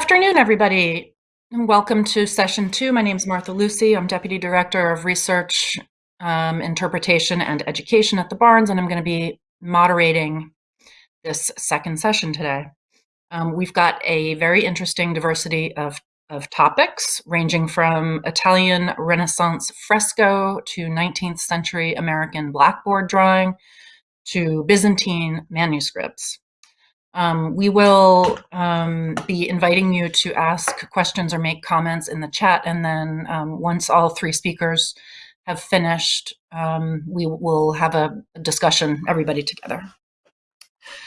afternoon, everybody, and welcome to session two. My name is Martha Lucy. I'm Deputy Director of Research, um, Interpretation, and Education at the Barnes, and I'm going to be moderating this second session today. Um, we've got a very interesting diversity of, of topics, ranging from Italian Renaissance fresco to 19th century American blackboard drawing to Byzantine manuscripts. Um, we will um, be inviting you to ask questions or make comments in the chat. And then um, once all three speakers have finished, um, we will have a discussion, everybody together.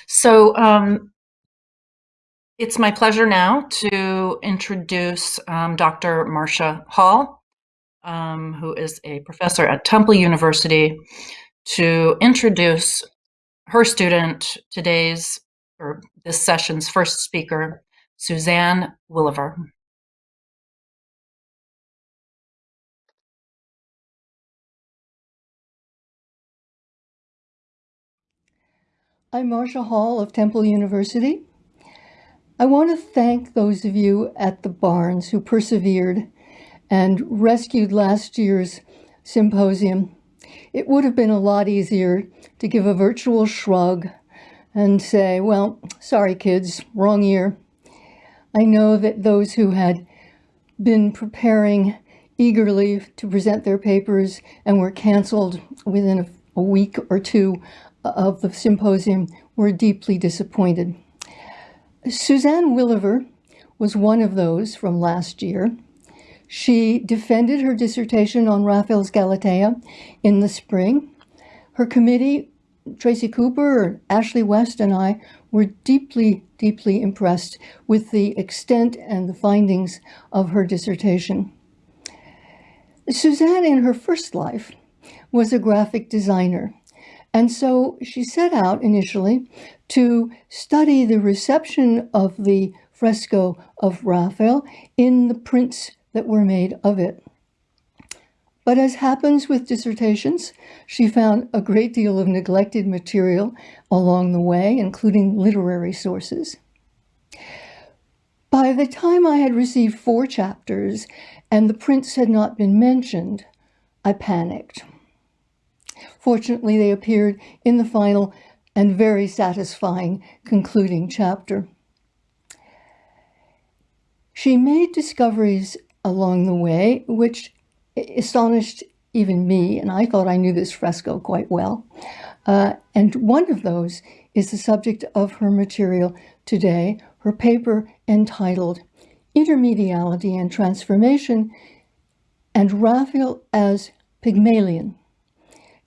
So um, it's my pleasure now to introduce um, Dr. Marcia Hall, who is a professor at Temple University, to introduce her student, today's or this session's first speaker, Suzanne Williver. I'm Marcia Hall of Temple University. I want to thank those of you at the Barnes who persevered and rescued last year's symposium. It would have been a lot easier to give a virtual shrug and say, well, sorry, kids, wrong year. I know that those who had been preparing eagerly to present their papers and were canceled within a, a week or two of the symposium were deeply disappointed. Suzanne Williver was one of those from last year. She defended her dissertation on Raphael's Galatea in the spring. Her committee Tracy Cooper, Ashley West, and I were deeply, deeply impressed with the extent and the findings of her dissertation. Suzanne, in her first life, was a graphic designer. And so she set out initially to study the reception of the fresco of Raphael in the prints that were made of it. But as happens with dissertations, she found a great deal of neglected material along the way, including literary sources. By the time I had received four chapters and the prints had not been mentioned, I panicked. Fortunately, they appeared in the final and very satisfying concluding chapter. She made discoveries along the way which astonished even me, and I thought I knew this fresco quite well. Uh, and one of those is the subject of her material today, her paper entitled Intermediality and Transformation and Raphael as Pygmalion,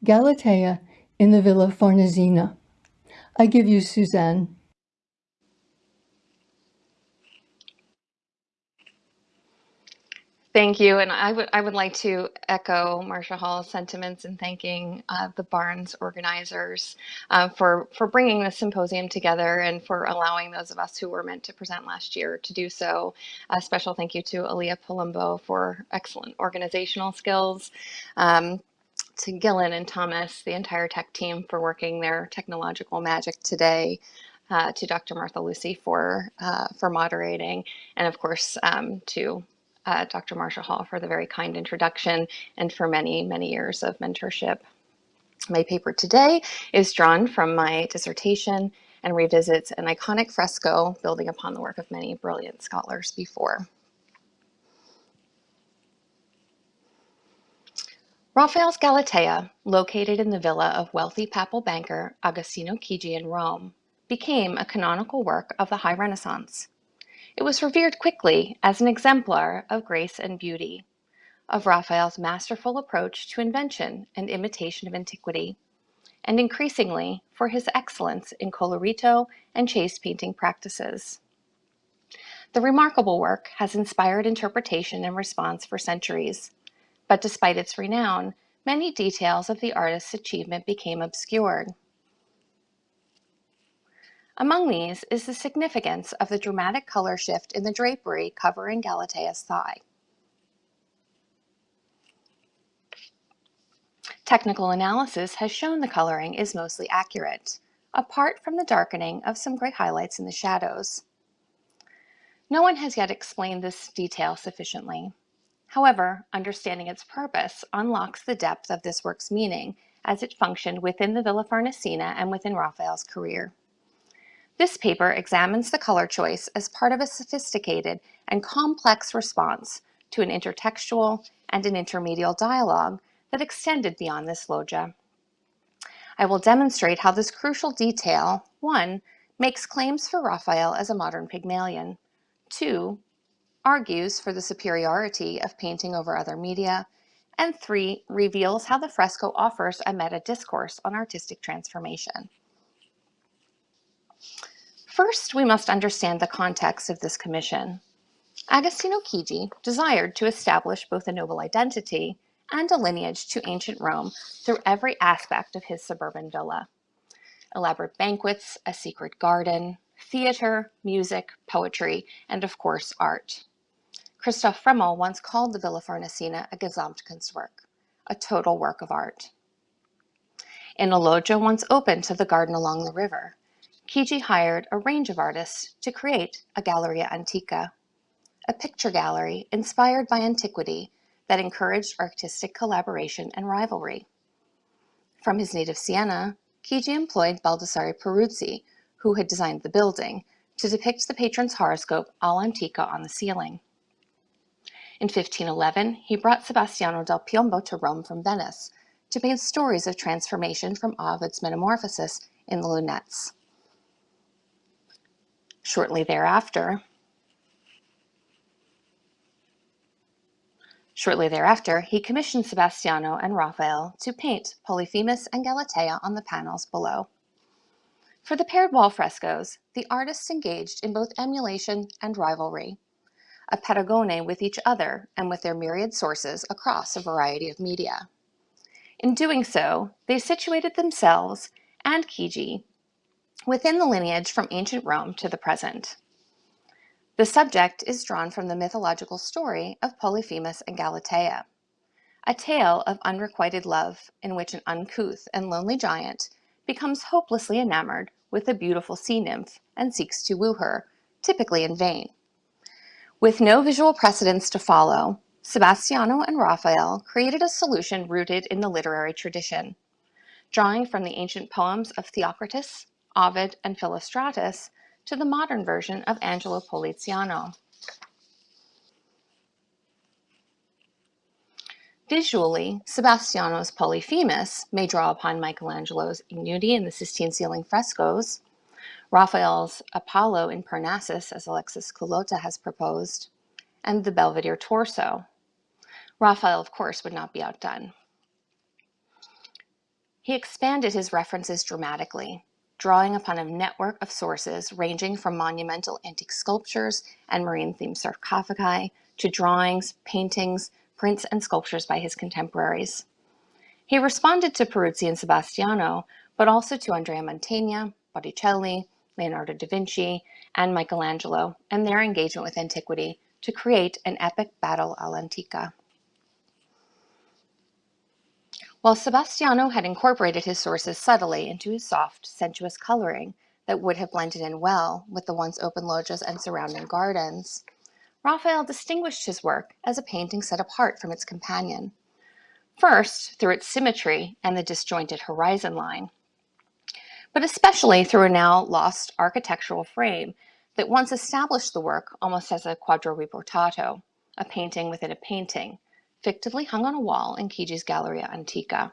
Galatea in the Villa Farnesina. I give you Suzanne. Thank you, and I would I would like to echo Marcia Hall's sentiments in thanking uh, the Barnes organizers uh, for for bringing the symposium together and for allowing those of us who were meant to present last year to do so. A special thank you to Aaliyah Palumbo for excellent organizational skills. Um, to Gillen and Thomas, the entire tech team for working their technological magic today. Uh, to Dr. Martha Lucy for uh, for moderating, and of course um, to uh, Dr. Marcia Hall for the very kind introduction and for many, many years of mentorship. My paper today is drawn from my dissertation and revisits an iconic fresco building upon the work of many brilliant scholars before. Raphael's Galatea, located in the villa of wealthy papal banker Agostino Chigi in Rome, became a canonical work of the High Renaissance. It was revered quickly as an exemplar of grace and beauty, of Raphael's masterful approach to invention and imitation of antiquity, and increasingly for his excellence in colorito and chase painting practices. The remarkable work has inspired interpretation and response for centuries, but despite its renown, many details of the artist's achievement became obscured. Among these is the significance of the dramatic color shift in the drapery covering Galatea's thigh. Technical analysis has shown the coloring is mostly accurate, apart from the darkening of some gray highlights in the shadows. No one has yet explained this detail sufficiently. However, understanding its purpose unlocks the depth of this work's meaning as it functioned within the Villa Farnesina and within Raphael's career. This paper examines the color choice as part of a sophisticated and complex response to an intertextual and an intermedial dialogue that extended beyond this loggia. I will demonstrate how this crucial detail, one, makes claims for Raphael as a modern Pygmalion, two, argues for the superiority of painting over other media, and three, reveals how the fresco offers a meta discourse on artistic transformation. First, we must understand the context of this commission. Agostino Chigi desired to establish both a noble identity and a lineage to ancient Rome through every aspect of his suburban villa. Elaborate banquets, a secret garden, theater, music, poetry, and of course, art. Christoph Frommel once called the Villa Farnesina a Gesamtkunstwerk, a total work of art. In a loggia once open to the garden along the river, Chigi hired a range of artists to create a Galleria Antica, a picture gallery inspired by antiquity that encouraged artistic collaboration and rivalry. From his native Siena, Chigi employed Baldassare Peruzzi, who had designed the building, to depict the patron's horoscope all'antica on the ceiling. In 1511, he brought Sebastiano del Piombo to Rome from Venice to paint stories of transformation from Ovid's Metamorphosis in the lunettes. Shortly thereafter, Shortly thereafter, he commissioned Sebastiano and Raphael to paint Polyphemus and Galatea on the panels below. For the paired wall frescoes, the artists engaged in both emulation and rivalry, a paragone with each other and with their myriad sources across a variety of media. In doing so, they situated themselves and Chigi within the lineage from ancient Rome to the present. The subject is drawn from the mythological story of Polyphemus and Galatea, a tale of unrequited love in which an uncouth and lonely giant becomes hopelessly enamored with a beautiful sea nymph and seeks to woo her, typically in vain. With no visual precedents to follow, Sebastiano and Raphael created a solution rooted in the literary tradition. Drawing from the ancient poems of Theocritus, Ovid, and Philostratus to the modern version of Angelo Poliziano. Visually, Sebastiano's Polyphemus may draw upon Michelangelo's Ignudi in the Sistine ceiling frescoes, Raphael's Apollo in Parnassus, as Alexis Culotta has proposed, and the Belvedere torso. Raphael, of course, would not be outdone. He expanded his references dramatically, drawing upon a network of sources ranging from monumental antique sculptures and marine-themed sarcophagi to drawings, paintings, prints, and sculptures by his contemporaries. He responded to Peruzzi and Sebastiano, but also to Andrea Mantegna, Botticelli, Leonardo da Vinci, and Michelangelo, and their engagement with antiquity to create an epic battle all'antica. While Sebastiano had incorporated his sources subtly into his soft, sensuous coloring that would have blended in well with the once open loggias and surrounding gardens, Raphael distinguished his work as a painting set apart from its companion. First, through its symmetry and the disjointed horizon line, but especially through a now lost architectural frame that once established the work almost as a quadro riportato, a painting within a painting, fictively hung on a wall in Chigi's Galleria Antica.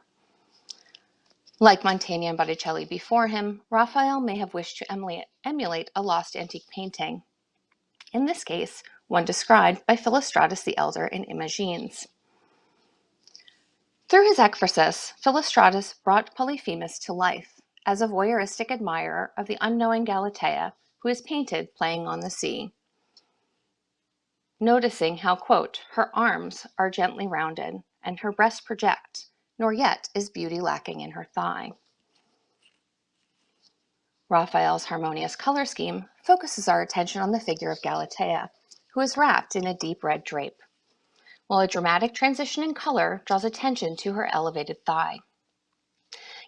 Like Mantegna and Botticelli before him, Raphael may have wished to emulate, emulate a lost antique painting. In this case, one described by Philostratus the Elder in Imagines. Through his ekphrasis, Philostratus brought Polyphemus to life as a voyeuristic admirer of the unknowing Galatea who is painted playing on the sea noticing how, quote, her arms are gently rounded and her breasts project, nor yet is beauty lacking in her thigh. Raphael's harmonious color scheme focuses our attention on the figure of Galatea, who is wrapped in a deep red drape, while a dramatic transition in color draws attention to her elevated thigh.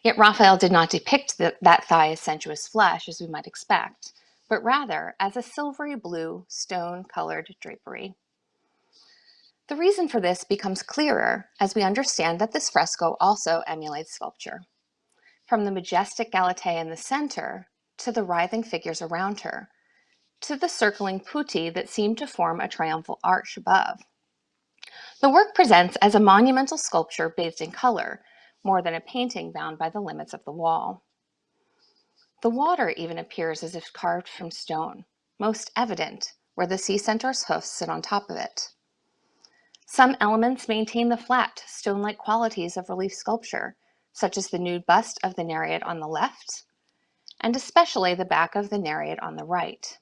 Yet Raphael did not depict the, that thigh as sensuous flesh as we might expect, but rather as a silvery blue stone-colored drapery. The reason for this becomes clearer as we understand that this fresco also emulates sculpture. From the majestic Galatea in the center to the writhing figures around her, to the circling putti that seem to form a triumphal arch above. The work presents as a monumental sculpture bathed in color, more than a painting bound by the limits of the wall. The water even appears as if carved from stone, most evident where the sea centaur's hoofs sit on top of it. Some elements maintain the flat, stone-like qualities of relief sculpture, such as the nude bust of the Nereid on the left, and especially the back of the Nereid on the right.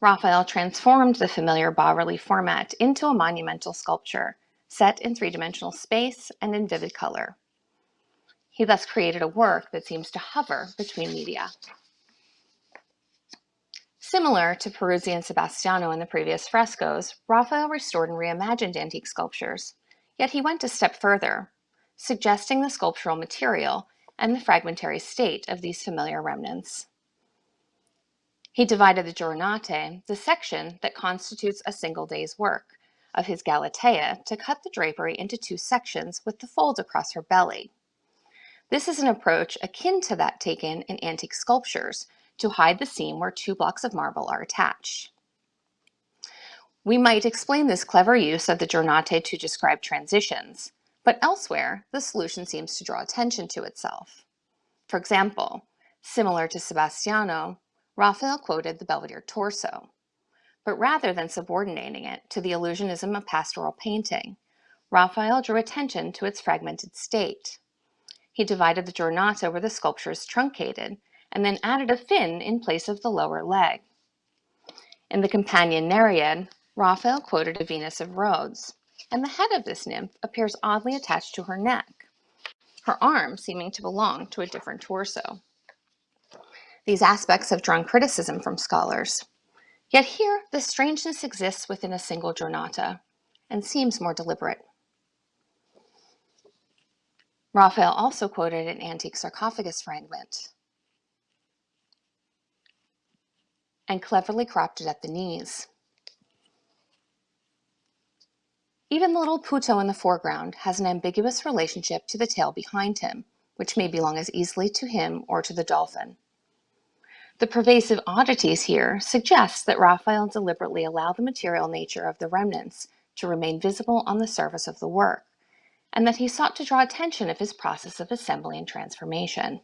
Raphael transformed the familiar bas-relief format into a monumental sculpture, set in three-dimensional space and in vivid color. He thus created a work that seems to hover between media. Similar to Peruzzi and Sebastiano in the previous frescoes, Raphael restored and reimagined antique sculptures, yet he went a step further, suggesting the sculptural material and the fragmentary state of these familiar remnants. He divided the giornate, the section that constitutes a single day's work, of his Galatea to cut the drapery into two sections with the folds across her belly. This is an approach akin to that taken in antique sculptures to hide the seam where two blocks of marble are attached. We might explain this clever use of the giornate to describe transitions, but elsewhere, the solution seems to draw attention to itself. For example, similar to Sebastiano, Raphael quoted the Belvedere torso, but rather than subordinating it to the illusionism of pastoral painting, Raphael drew attention to its fragmented state. He divided the giornata where the sculpture is truncated, and then added a fin in place of the lower leg. In the companion Nereid, Raphael quoted a Venus of Rhodes, and the head of this nymph appears oddly attached to her neck, her arm seeming to belong to a different torso. These aspects have drawn criticism from scholars. Yet here, the strangeness exists within a single giornata and seems more deliberate. Raphael also quoted an antique sarcophagus fragment and cleverly cropped it at the knees. Even the little Putto in the foreground has an ambiguous relationship to the tail behind him, which may belong as easily to him or to the dolphin. The pervasive oddities here suggest that Raphael deliberately allowed the material nature of the remnants to remain visible on the surface of the work, and that he sought to draw attention of his process of assembly and transformation.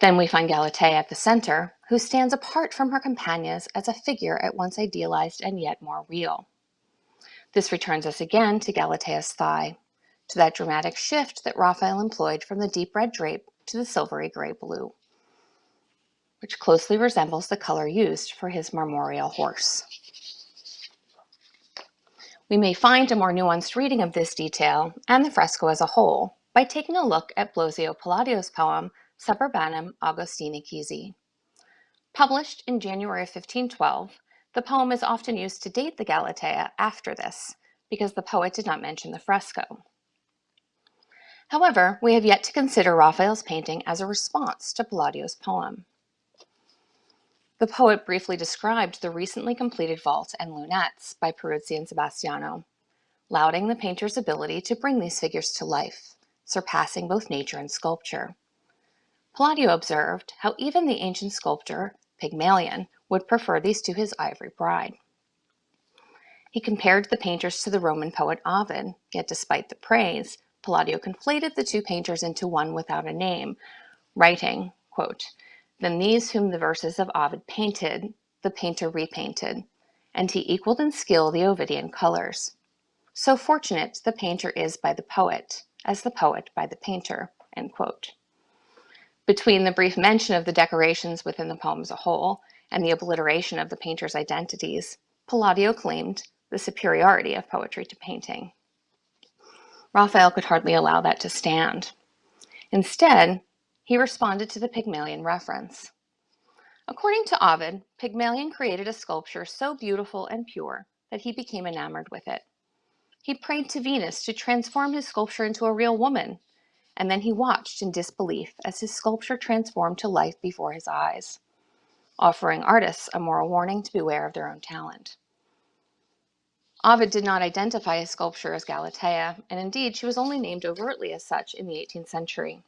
Then we find Galatea at the center, who stands apart from her companions as a figure at once idealized and yet more real. This returns us again to Galatea's thigh, to that dramatic shift that Raphael employed from the deep red drape to the silvery gray blue which closely resembles the color used for his marmoreal horse. We may find a more nuanced reading of this detail and the fresco as a whole by taking a look at Blosio Palladio's poem Suburbanum Augustini Chisi. Published in January of 1512, the poem is often used to date the Galatea after this, because the poet did not mention the fresco. However, we have yet to consider Raphael's painting as a response to Palladio's poem. The poet briefly described the recently completed vault and lunettes by Peruzzi and Sebastiano, lauding the painter's ability to bring these figures to life, surpassing both nature and sculpture. Palladio observed how even the ancient sculptor Pygmalion would prefer these to his ivory bride. He compared the painters to the Roman poet Ovid, yet despite the praise, Palladio conflated the two painters into one without a name, writing, quote, then these whom the verses of Ovid painted, the painter repainted, and he equaled in skill the Ovidian colors. So fortunate the painter is by the poet, as the poet by the painter." Between the brief mention of the decorations within the poem as a whole and the obliteration of the painter's identities, Palladio claimed the superiority of poetry to painting. Raphael could hardly allow that to stand. Instead, he responded to the Pygmalion reference. According to Ovid, Pygmalion created a sculpture so beautiful and pure that he became enamored with it. He prayed to Venus to transform his sculpture into a real woman, and then he watched in disbelief as his sculpture transformed to life before his eyes, offering artists a moral warning to beware of their own talent. Ovid did not identify his sculpture as Galatea, and indeed she was only named overtly as such in the 18th century.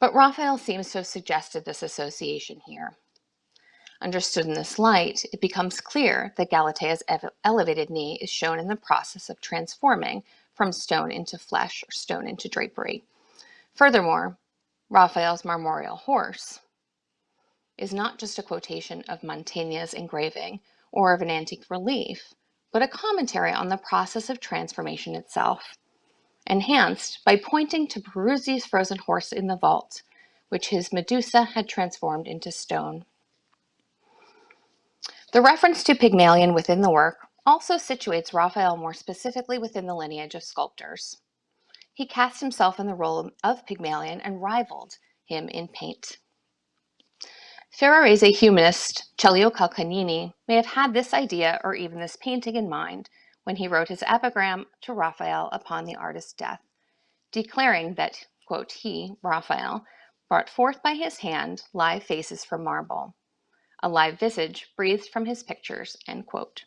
But Raphael seems to have suggested this association here. Understood in this light, it becomes clear that Galatea's elevated knee is shown in the process of transforming from stone into flesh or stone into drapery. Furthermore, Raphael's marmoreal horse is not just a quotation of Mantegna's engraving or of an antique relief, but a commentary on the process of transformation itself, enhanced by pointing to Peruzzi's frozen horse in the vault, which his Medusa had transformed into stone. The reference to Pygmalion within the work also situates Raphael more specifically within the lineage of sculptors. He cast himself in the role of Pygmalion and rivaled him in paint. Ferrarese humanist Celio Calcagnini may have had this idea or even this painting in mind when he wrote his epigram to Raphael upon the artist's death, declaring that, quote, he, Raphael, brought forth by his hand live faces from marble, a live visage breathed from his pictures, end quote.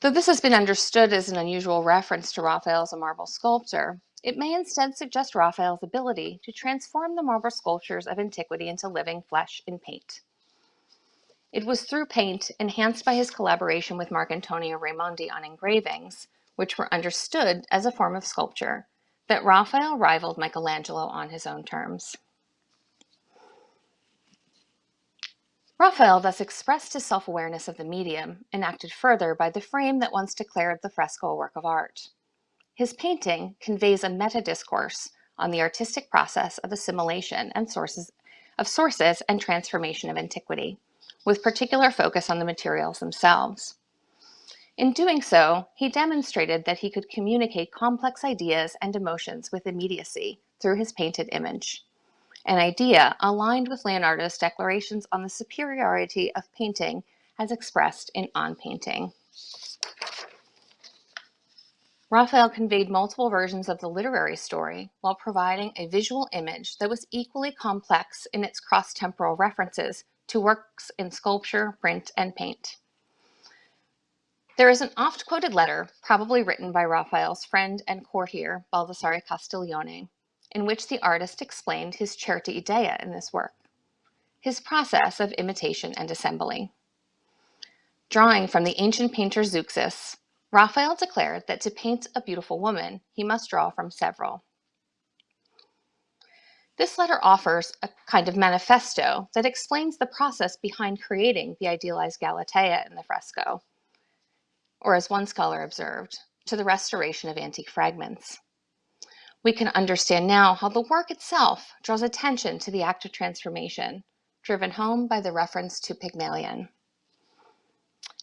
Though this has been understood as an unusual reference to Raphael as a marble sculptor, it may instead suggest Raphael's ability to transform the marble sculptures of antiquity into living flesh in paint. It was through paint, enhanced by his collaboration with Marcantonio Raimondi on engravings, which were understood as a form of sculpture, that Raphael rivaled Michelangelo on his own terms. Raphael thus expressed his self-awareness of the medium, enacted further by the frame that once declared the fresco a work of art. His painting conveys a meta-discourse on the artistic process of assimilation and sources of sources and transformation of antiquity, with particular focus on the materials themselves. In doing so, he demonstrated that he could communicate complex ideas and emotions with immediacy through his painted image an idea aligned with Leonardo's declarations on the superiority of painting as expressed in On Painting. Raphael conveyed multiple versions of the literary story while providing a visual image that was equally complex in its cross-temporal references to works in sculpture, print, and paint. There is an oft-quoted letter, probably written by Raphael's friend and courtier, Baldassare Castiglione, in which the artist explained his certa idea in this work, his process of imitation and assembly. Drawing from the ancient painter Zeuxis, Raphael declared that to paint a beautiful woman, he must draw from several. This letter offers a kind of manifesto that explains the process behind creating the idealized Galatea in the fresco, or as one scholar observed, to the restoration of antique fragments we can understand now how the work itself draws attention to the act of transformation, driven home by the reference to Pygmalion.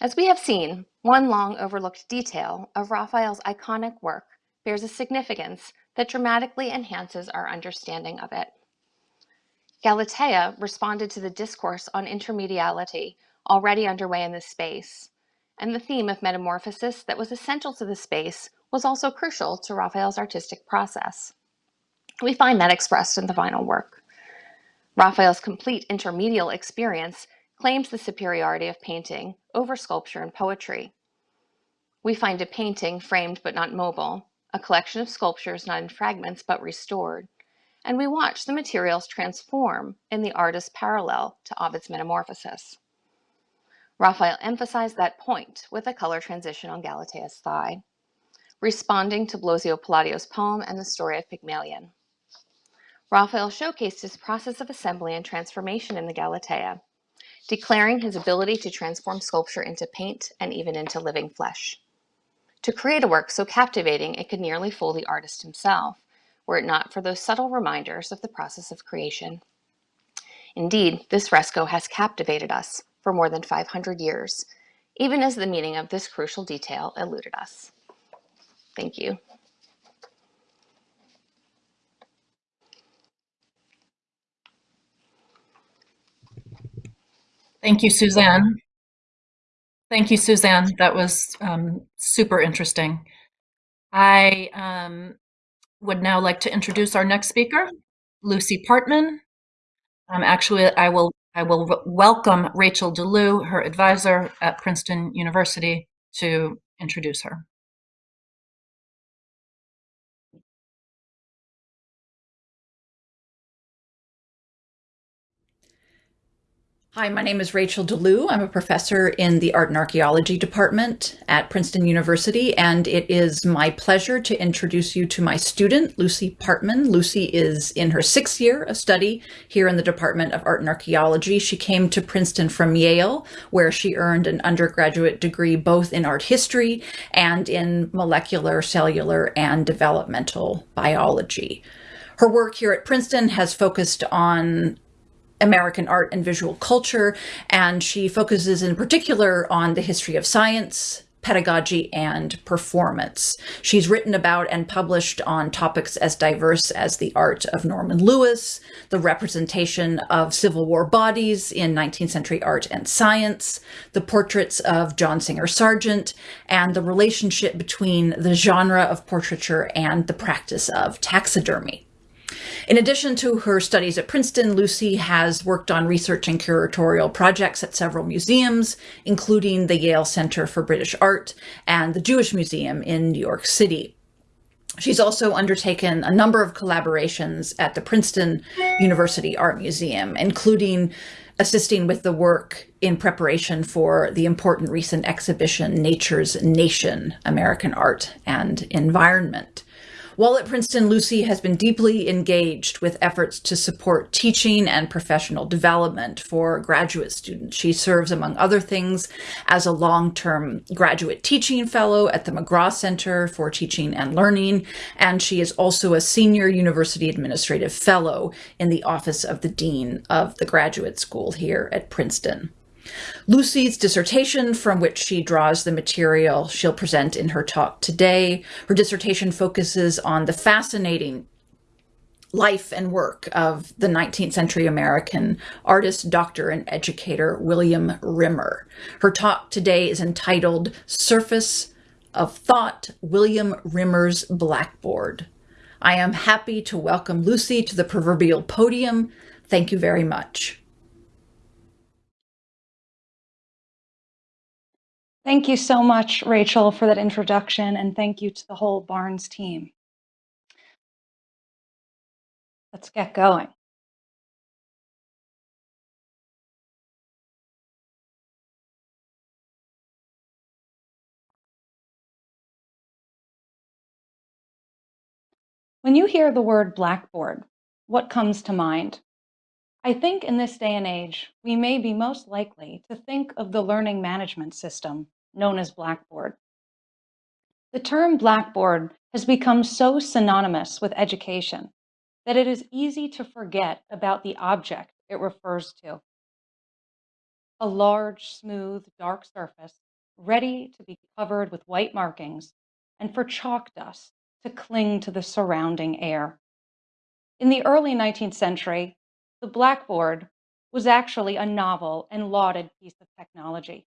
As we have seen, one long overlooked detail of Raphael's iconic work bears a significance that dramatically enhances our understanding of it. Galatea responded to the discourse on intermediality already underway in this space, and the theme of metamorphosis that was essential to the space was also crucial to Raphael's artistic process. We find that expressed in the final work. Raphael's complete intermedial experience claims the superiority of painting over sculpture and poetry. We find a painting framed but not mobile, a collection of sculptures not in fragments but restored, and we watch the materials transform in the artist's parallel to Ovid's Metamorphosis. Raphael emphasized that point with a color transition on Galatea's thigh responding to Blosio Palladio's poem and the story of Pygmalion. Raphael showcased his process of assembly and transformation in the Galatea, declaring his ability to transform sculpture into paint and even into living flesh. To create a work so captivating it could nearly fool the artist himself, were it not for those subtle reminders of the process of creation. Indeed, this fresco has captivated us for more than 500 years, even as the meaning of this crucial detail eluded us. Thank you. Thank you, Suzanne. Thank you, Suzanne. That was um, super interesting. I um, would now like to introduce our next speaker, Lucy Partman. Um, actually, I will I will welcome Rachael DeLue, her advisor at Princeton University, to introduce her. Hi, my name is Rachael DeLue. I'm a professor in the Art and Archaeology Department at Princeton University, and it is my pleasure to introduce you to my student, Lucy Partman. Lucy is in her sixth year of study here in the Department of Art and Archaeology. She came to Princeton from Yale, where she earned an undergraduate degree both in art history and in molecular, cellular, and developmental biology. Her work here at Princeton has focused on American art and visual culture, and she focuses in particular on the history of science, pedagogy, and performance. She's written about and published on topics as diverse as the art of Norman Lewis, the representation of Civil War bodies in 19th century art and science, the portraits of John Singer Sargent, and the relationship between the genre of portraiture and the practice of taxidermy. In addition to her studies at Princeton, Lucy has worked on research and curatorial projects at several museums, including the Yale Center for British Art and the Jewish Museum in New York City. She's also undertaken a number of collaborations at the Princeton University Art Museum, including assisting with the work in preparation for the important recent exhibition, Nature's Nation, American Art and Environment. While at Princeton, Lucy has been deeply engaged with efforts to support teaching and professional development for graduate students. She serves, among other things, as a long-term graduate teaching fellow at the McGraw Center for Teaching and Learning, and she is also a senior university administrative fellow in the Office of the Dean of the Graduate School here at Princeton. Lucy's dissertation, from which she draws the material she'll present in her talk today, her dissertation focuses on the fascinating life and work of the 19th century American artist, doctor, and educator William Rimmer. Her talk today is entitled Surface of Thought, William Rimmer's Blackboard. I am happy to welcome Lucy to the proverbial podium. Thank you very much. Thank you so much, Rachael, for that introduction, and thank you to the whole Barnes team. Let's get going. When you hear the word Blackboard, what comes to mind? I think in this day and age, we may be most likely to think of the learning management system known as Blackboard. The term Blackboard has become so synonymous with education that it is easy to forget about the object it refers to. A large, smooth, dark surface ready to be covered with white markings and for chalk dust to cling to the surrounding air. In the early 19th century, the blackboard was actually a novel and lauded piece of technology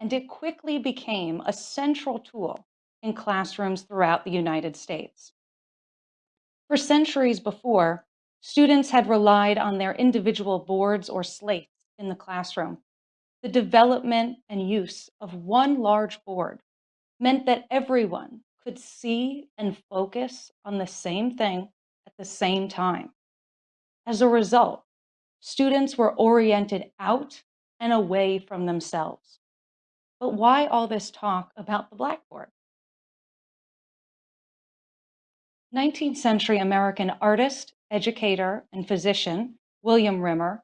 and it quickly became a central tool in classrooms throughout the United States. For centuries before, students had relied on their individual boards or slates in the classroom. The development and use of one large board meant that everyone could see and focus on the same thing at the same time. As a result, students were oriented out and away from themselves. But why all this talk about the blackboard? 19th century American artist, educator, and physician William Rimmer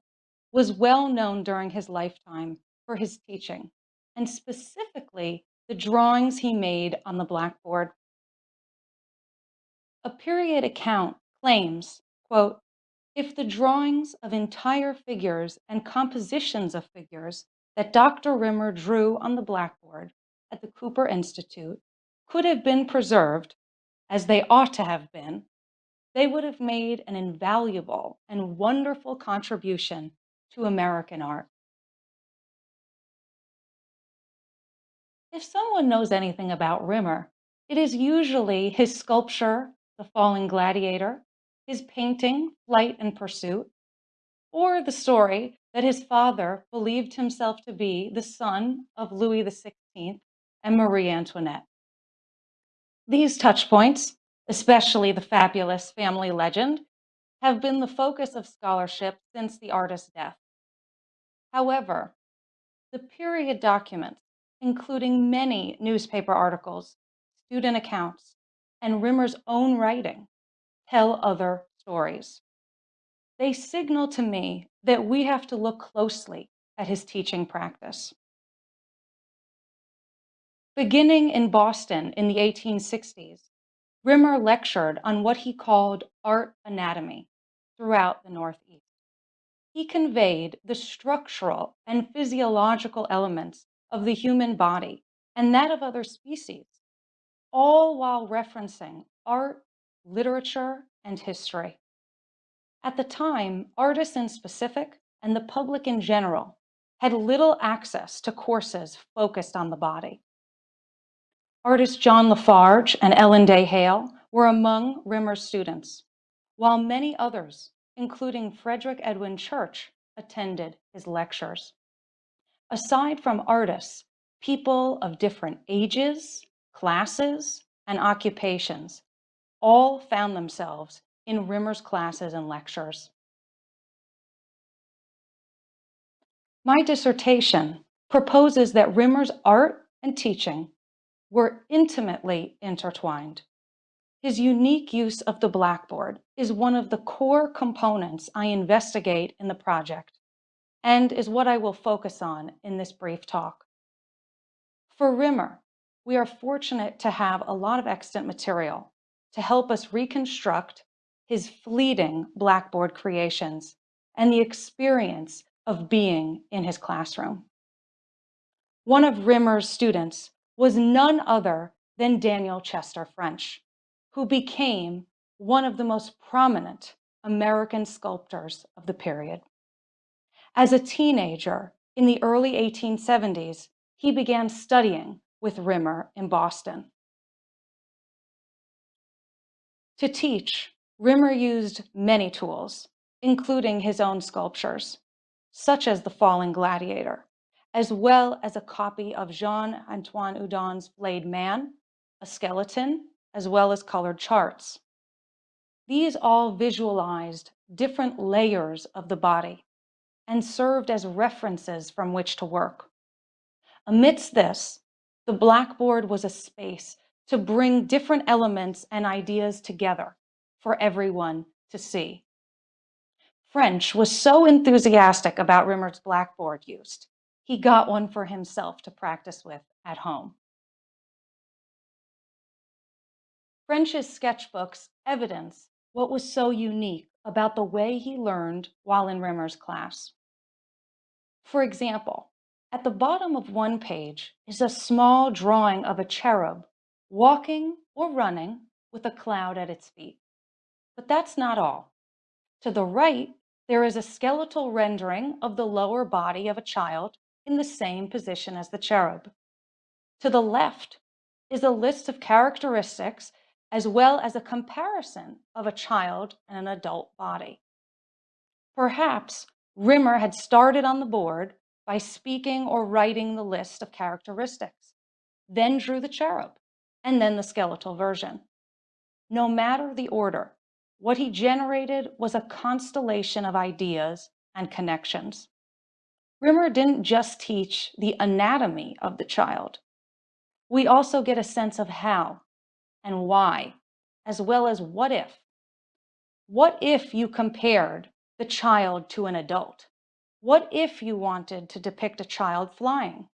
was well known during his lifetime for his teaching, and specifically the drawings he made on the blackboard. A period account claims, quote, if the drawings of entire figures and compositions of figures that Dr. Rimmer drew on the blackboard at the Cooper Institute could have been preserved as they ought to have been, they would have made an invaluable and wonderful contribution to American art. If someone knows anything about Rimmer, it is usually his sculpture The Falling Gladiator, his painting, Flight and Pursuit, or the story that his father believed himself to be the son of Louis XVI and Marie Antoinette. These touch points, especially the fabulous family legend, have been the focus of scholarship since the artist's death. However, the period documents, including many newspaper articles, student accounts, and Rimmer's own writing, tell other stories. They signal to me that we have to look closely at his teaching practice. Beginning in Boston in the 1860s, Rimmer lectured on what he called art anatomy throughout the Northeast. He conveyed the structural and physiological elements of the human body and that of other species, all while referencing art, literature, and history. At the time, artists in specific and the public in general had little access to courses focused on the body. Artists John La Farge and Ellen Day Hale were among Rimmer's students, while many others, including Frederick Edwin Church, attended his lectures. Aside from artists, people of different ages, classes, and occupations all found themselves in Rimmer's classes and lectures. My dissertation proposes that Rimmer's art and teaching were intimately intertwined. His unique use of the blackboard is one of the core components I investigate in the project and is what I will focus on in this brief talk. For Rimmer, we are fortunate to have a lot of extant material to help us reconstruct his fleeting Blackboard creations, and the experience of being in his classroom. One of Rimmer's students was none other than Daniel Chester French, who became one of the most prominent American sculptors of the period. As a teenager in the early 1870s, he began studying with Rimmer in Boston. To teach, Rimmer used many tools, including his own sculptures, such as the Falling Gladiator, as well as a copy of Jean-Antoine Houdon's Flayed Man, a skeleton, as well as colored charts. These all visualized different layers of the body and served as references from which to work. Amidst this, the blackboard was a space to bring different elements and ideas together for everyone to see. French was so enthusiastic about Rimmer's blackboard use, he got one for himself to practice with at home. French's sketchbooks evidence what was so unique about the way he learned while in Rimmer's class. For example, at the bottom of one page is a small drawing of a cherub walking or running with a cloud at its feet. But that's not all. To the right, there is a skeletal rendering of the lower body of a child in the same position as the cherub. To the left is a list of characteristics as well as a comparison of a child and an adult body. Perhaps Rimmer had started on the board by speaking or writing the list of characteristics, then drew the cherub, and then the skeletal version. No matter the order, what he generated was a constellation of ideas and connections. Rimmer didn't just teach the anatomy of the child. We also get a sense of how and why, as well as what if. What if you compared the child to an adult? What if you wanted to depict a child flying?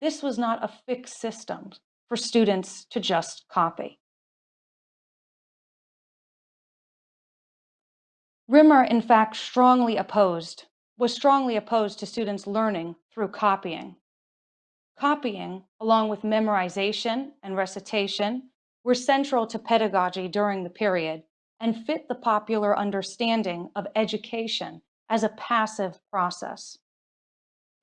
This was not a fixed system for students to just copy. Rimmer, in fact, strongly opposed, was strongly opposed to students learning through copying. Copying, along with memorization and recitation, were central to pedagogy during the period and fit the popular understanding of education as a passive process.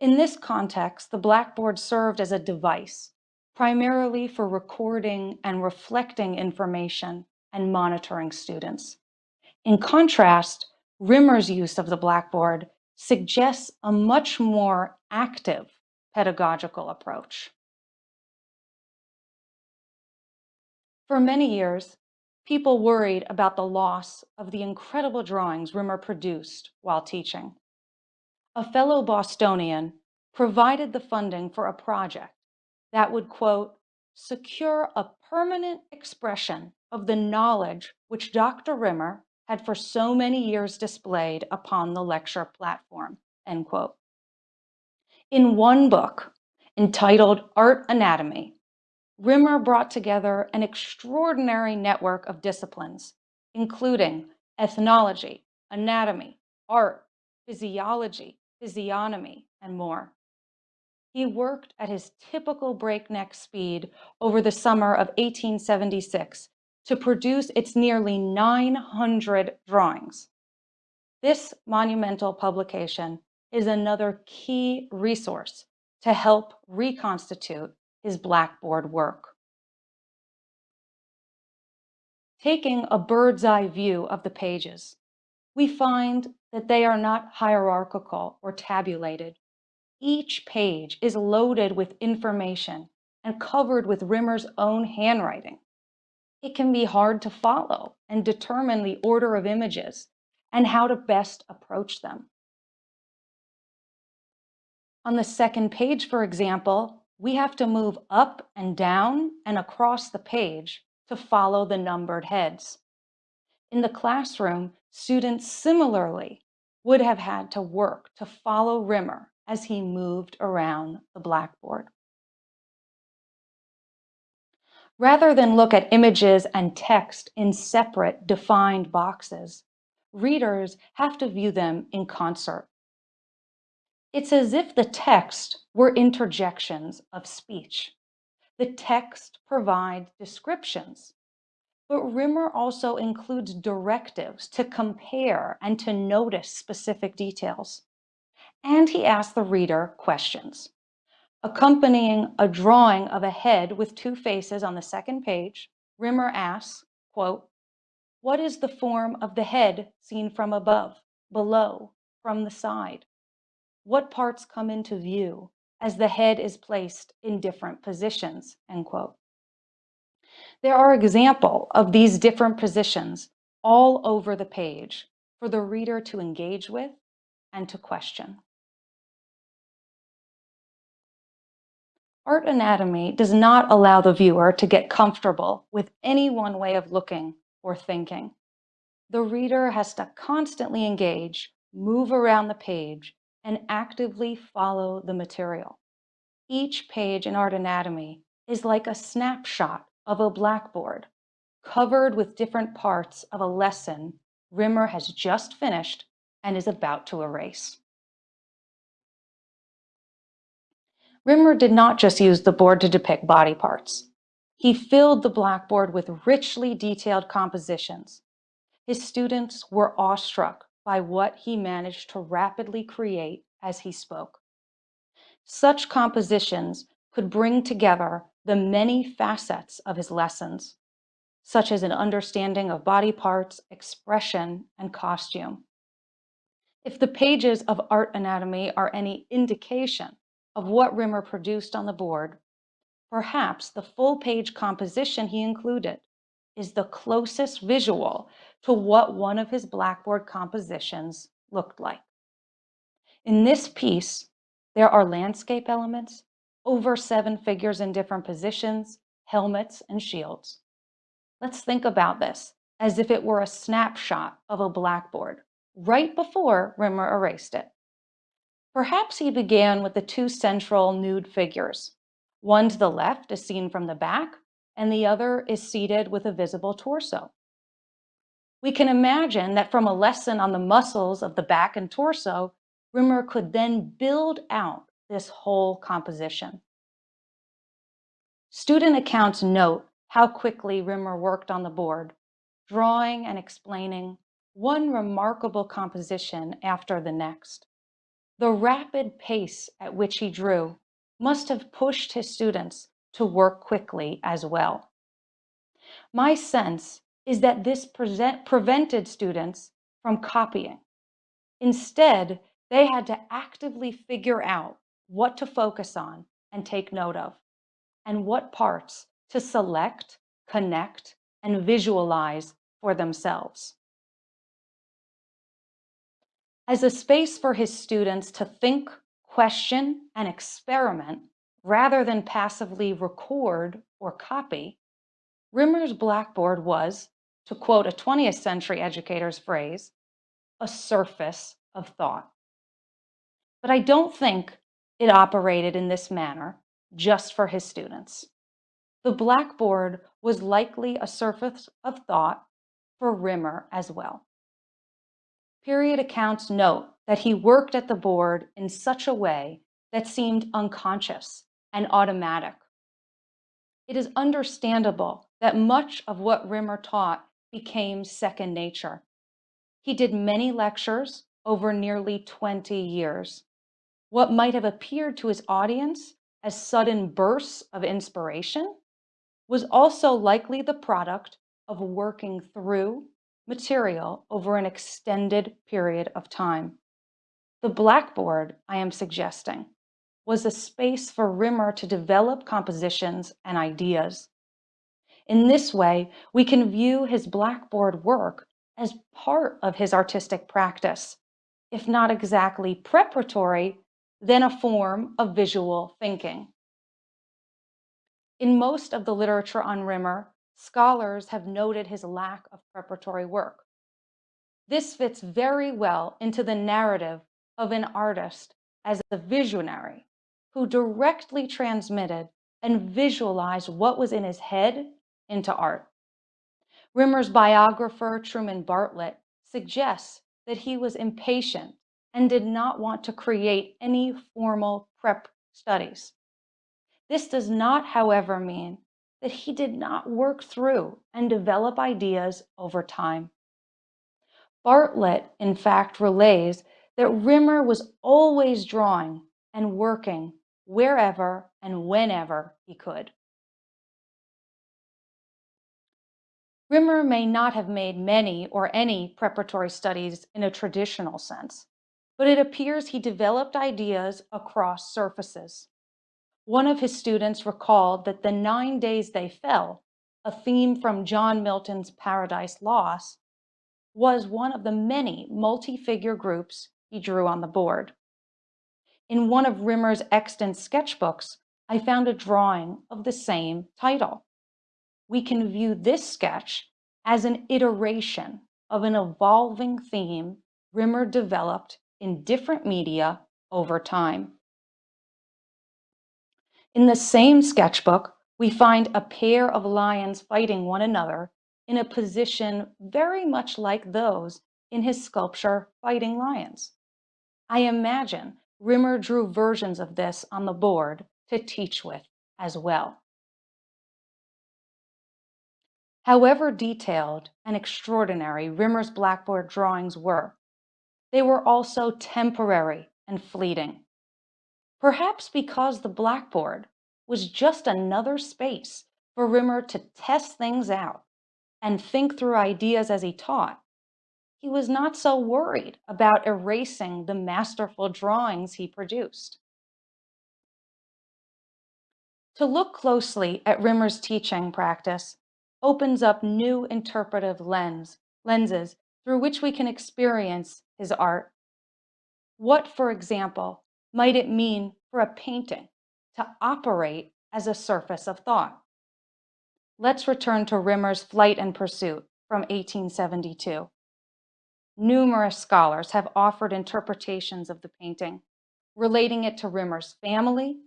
In this context, the Blackboard served as a device, primarily for recording and reflecting information and monitoring students. In contrast, Rimmer's use of the blackboard suggests a much more active pedagogical approach. For many years, people worried about the loss of the incredible drawings Rimmer produced while teaching. A fellow Bostonian provided the funding for a project that would, quote, secure a permanent expression of the knowledge which Dr. Rimmer had for so many years displayed upon the lecture platform, end quote. In one book entitled Art Anatomy, Rimmer brought together an extraordinary network of disciplines, including ethnology, anatomy, art, physiology, physiognomy, and more. He worked at his typical breakneck speed over the summer of 1876 to produce its nearly 900 drawings. This monumental publication is another key resource to help reconstitute his Blackboard work. Taking a bird's eye view of the pages, we find that they are not hierarchical or tabulated. Each page is loaded with information and covered with Rimmer's own handwriting. It can be hard to follow and determine the order of images and how to best approach them. On the second page, for example, we have to move up and down and across the page to follow the numbered heads. In the classroom, students similarly would have had to work to follow Rimmer as he moved around the blackboard. Rather than look at images and text in separate defined boxes, readers have to view them in concert. It's as if the text were interjections of speech. The text provides descriptions, but Rimmer also includes directives to compare and to notice specific details. And he asks the reader questions. Accompanying a drawing of a head with two faces on the second page, Rimmer asks, quote, what is the form of the head seen from above, below, from the side? what parts come into view as the head is placed in different positions, end quote. There are examples of these different positions all over the page for the reader to engage with and to question. Art anatomy does not allow the viewer to get comfortable with any one way of looking or thinking. The reader has to constantly engage, move around the page, and actively follow the material. Each page in Art Anatomy is like a snapshot of a blackboard covered with different parts of a lesson Rimmer has just finished and is about to erase. Rimmer did not just use the board to depict body parts. He filled the blackboard with richly detailed compositions. His students were awestruck by what he managed to rapidly create as he spoke. Such compositions could bring together the many facets of his lessons, such as an understanding of body parts, expression, and costume. If the pages of art anatomy are any indication of what Rimmer produced on the board, perhaps the full page composition he included is the closest visual to what one of his Blackboard compositions looked like. In this piece, there are landscape elements, over seven figures in different positions, helmets, and shields. Let's think about this as if it were a snapshot of a blackboard right before Rimmer erased it. Perhaps he began with the two central nude figures. One to the left is seen from the back, and the other is seated with a visible torso. We can imagine that from a lesson on the muscles of the back and torso, Rimmer could then build out this whole composition. Student accounts note how quickly Rimmer worked on the board, drawing and explaining one remarkable composition after the next. The rapid pace at which he drew must have pushed his students to work quickly as well. My sense is that this present, prevented students from copying. Instead, they had to actively figure out what to focus on and take note of, and what parts to select, connect, and visualize for themselves. As a space for his students to think, question, and experiment rather than passively record or copy, Rimmer's Blackboard was, to quote a 20th century educator's phrase, a surface of thought. But I don't think it operated in this manner just for his students. The blackboard was likely a surface of thought for Rimmer as well. Period accounts note that he worked at the board in such a way that seemed unconscious and automatic. It is understandable that much of what Rimmer taught became second nature. He did many lectures over nearly 20 years. What might have appeared to his audience as sudden bursts of inspiration was also likely the product of working through material over an extended period of time. The blackboard, I am suggesting, was a space for Rimmer to develop compositions and ideas. In this way, we can view his blackboard work as part of his artistic practice, if not exactly preparatory, then a form of visual thinking. In most of the literature on Rimmer, scholars have noted his lack of preparatory work. This fits very well into the narrative of an artist as a visionary who directly transmitted and visualized what was in his head into art. Rimmer's biographer, Truman Bartlett, suggests that he was impatient and did not want to create any formal prep studies. This does not, however, mean that he did not work through and develop ideas over time. Bartlett, in fact, relays that Rimmer was always drawing and working wherever and whenever he could. Rimmer may not have made many or any preparatory studies in a traditional sense, but it appears he developed ideas across surfaces. One of his students recalled that the nine days they fell, a theme from John Milton's Paradise Lost, was one of the many multi-figure groups he drew on the board. In one of Rimmer's extant sketchbooks, I found a drawing of the same title. We can view this sketch as an iteration of an evolving theme Rimmer developed in different media over time. In the same sketchbook, we find a pair of lions fighting one another in a position very much like those in his sculpture Fighting Lions. I imagine Rimmer drew versions of this on the board to teach with as well. However detailed and extraordinary Rimmer's blackboard drawings were, they were also temporary and fleeting. Perhaps because the blackboard was just another space for Rimmer to test things out and think through ideas as he taught, he was not so worried about erasing the masterful drawings he produced. To look closely at Rimmer's teaching practice opens up new interpretive lens, lenses through which we can experience his art. What, for example, might it mean for a painting to operate as a surface of thought? Let's return to Rimmer's Flight and Pursuit from 1872. Numerous scholars have offered interpretations of the painting, relating it to Rimmer's family,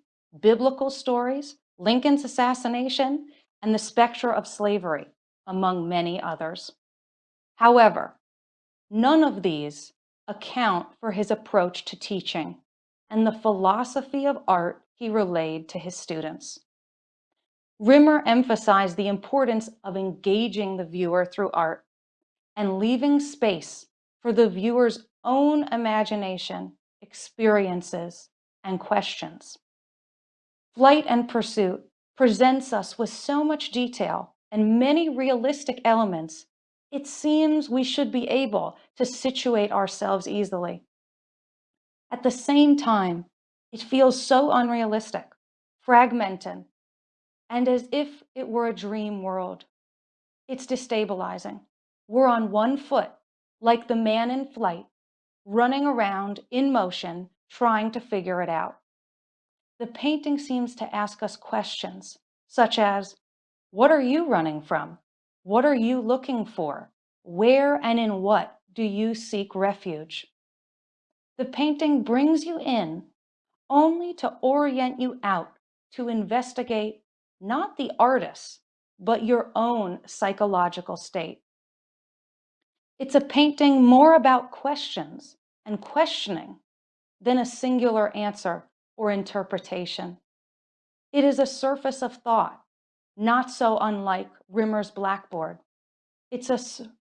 biblical stories, Lincoln's assassination, and the specter of slavery, among many others. However, none of these account for his approach to teaching and the philosophy of art he relayed to his students. Rimmer emphasized the importance of engaging the viewer through art and leaving space for the viewer's own imagination, experiences, and questions. Flight and Pursuit presents us with so much detail and many realistic elements it seems we should be able to situate ourselves easily. At the same time, it feels so unrealistic, fragmented, and as if it were a dream world. It's destabilizing. We're on one foot, like the man in flight, running around in motion, trying to figure it out. The painting seems to ask us questions such as, what are you running from? What are you looking for? Where and in what do you seek refuge? The painting brings you in only to orient you out to investigate not the artist, but your own psychological state. It's a painting more about questions and questioning than a singular answer or interpretation. It is a surface of thought, not so unlike Rimmer's blackboard. It's a,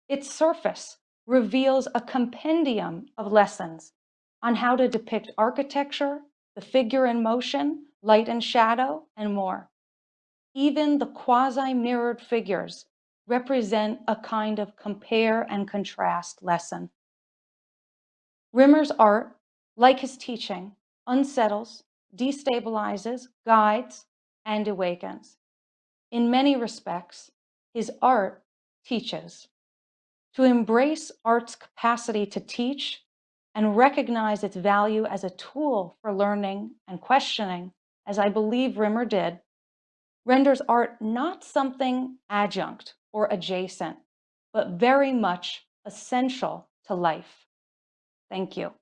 its surface reveals a compendium of lessons on how to depict architecture, the figure in motion, light and shadow, and more. Even the quasi-mirrored figures represent a kind of compare and contrast lesson. Rimmer's art, like his teaching, unsettles, destabilizes, guides, and awakens. In many respects, his art teaches. To embrace art's capacity to teach and recognize its value as a tool for learning and questioning, as I believe Rimmer did, renders art not something adjunct or adjacent, but very much essential to life. Thank you.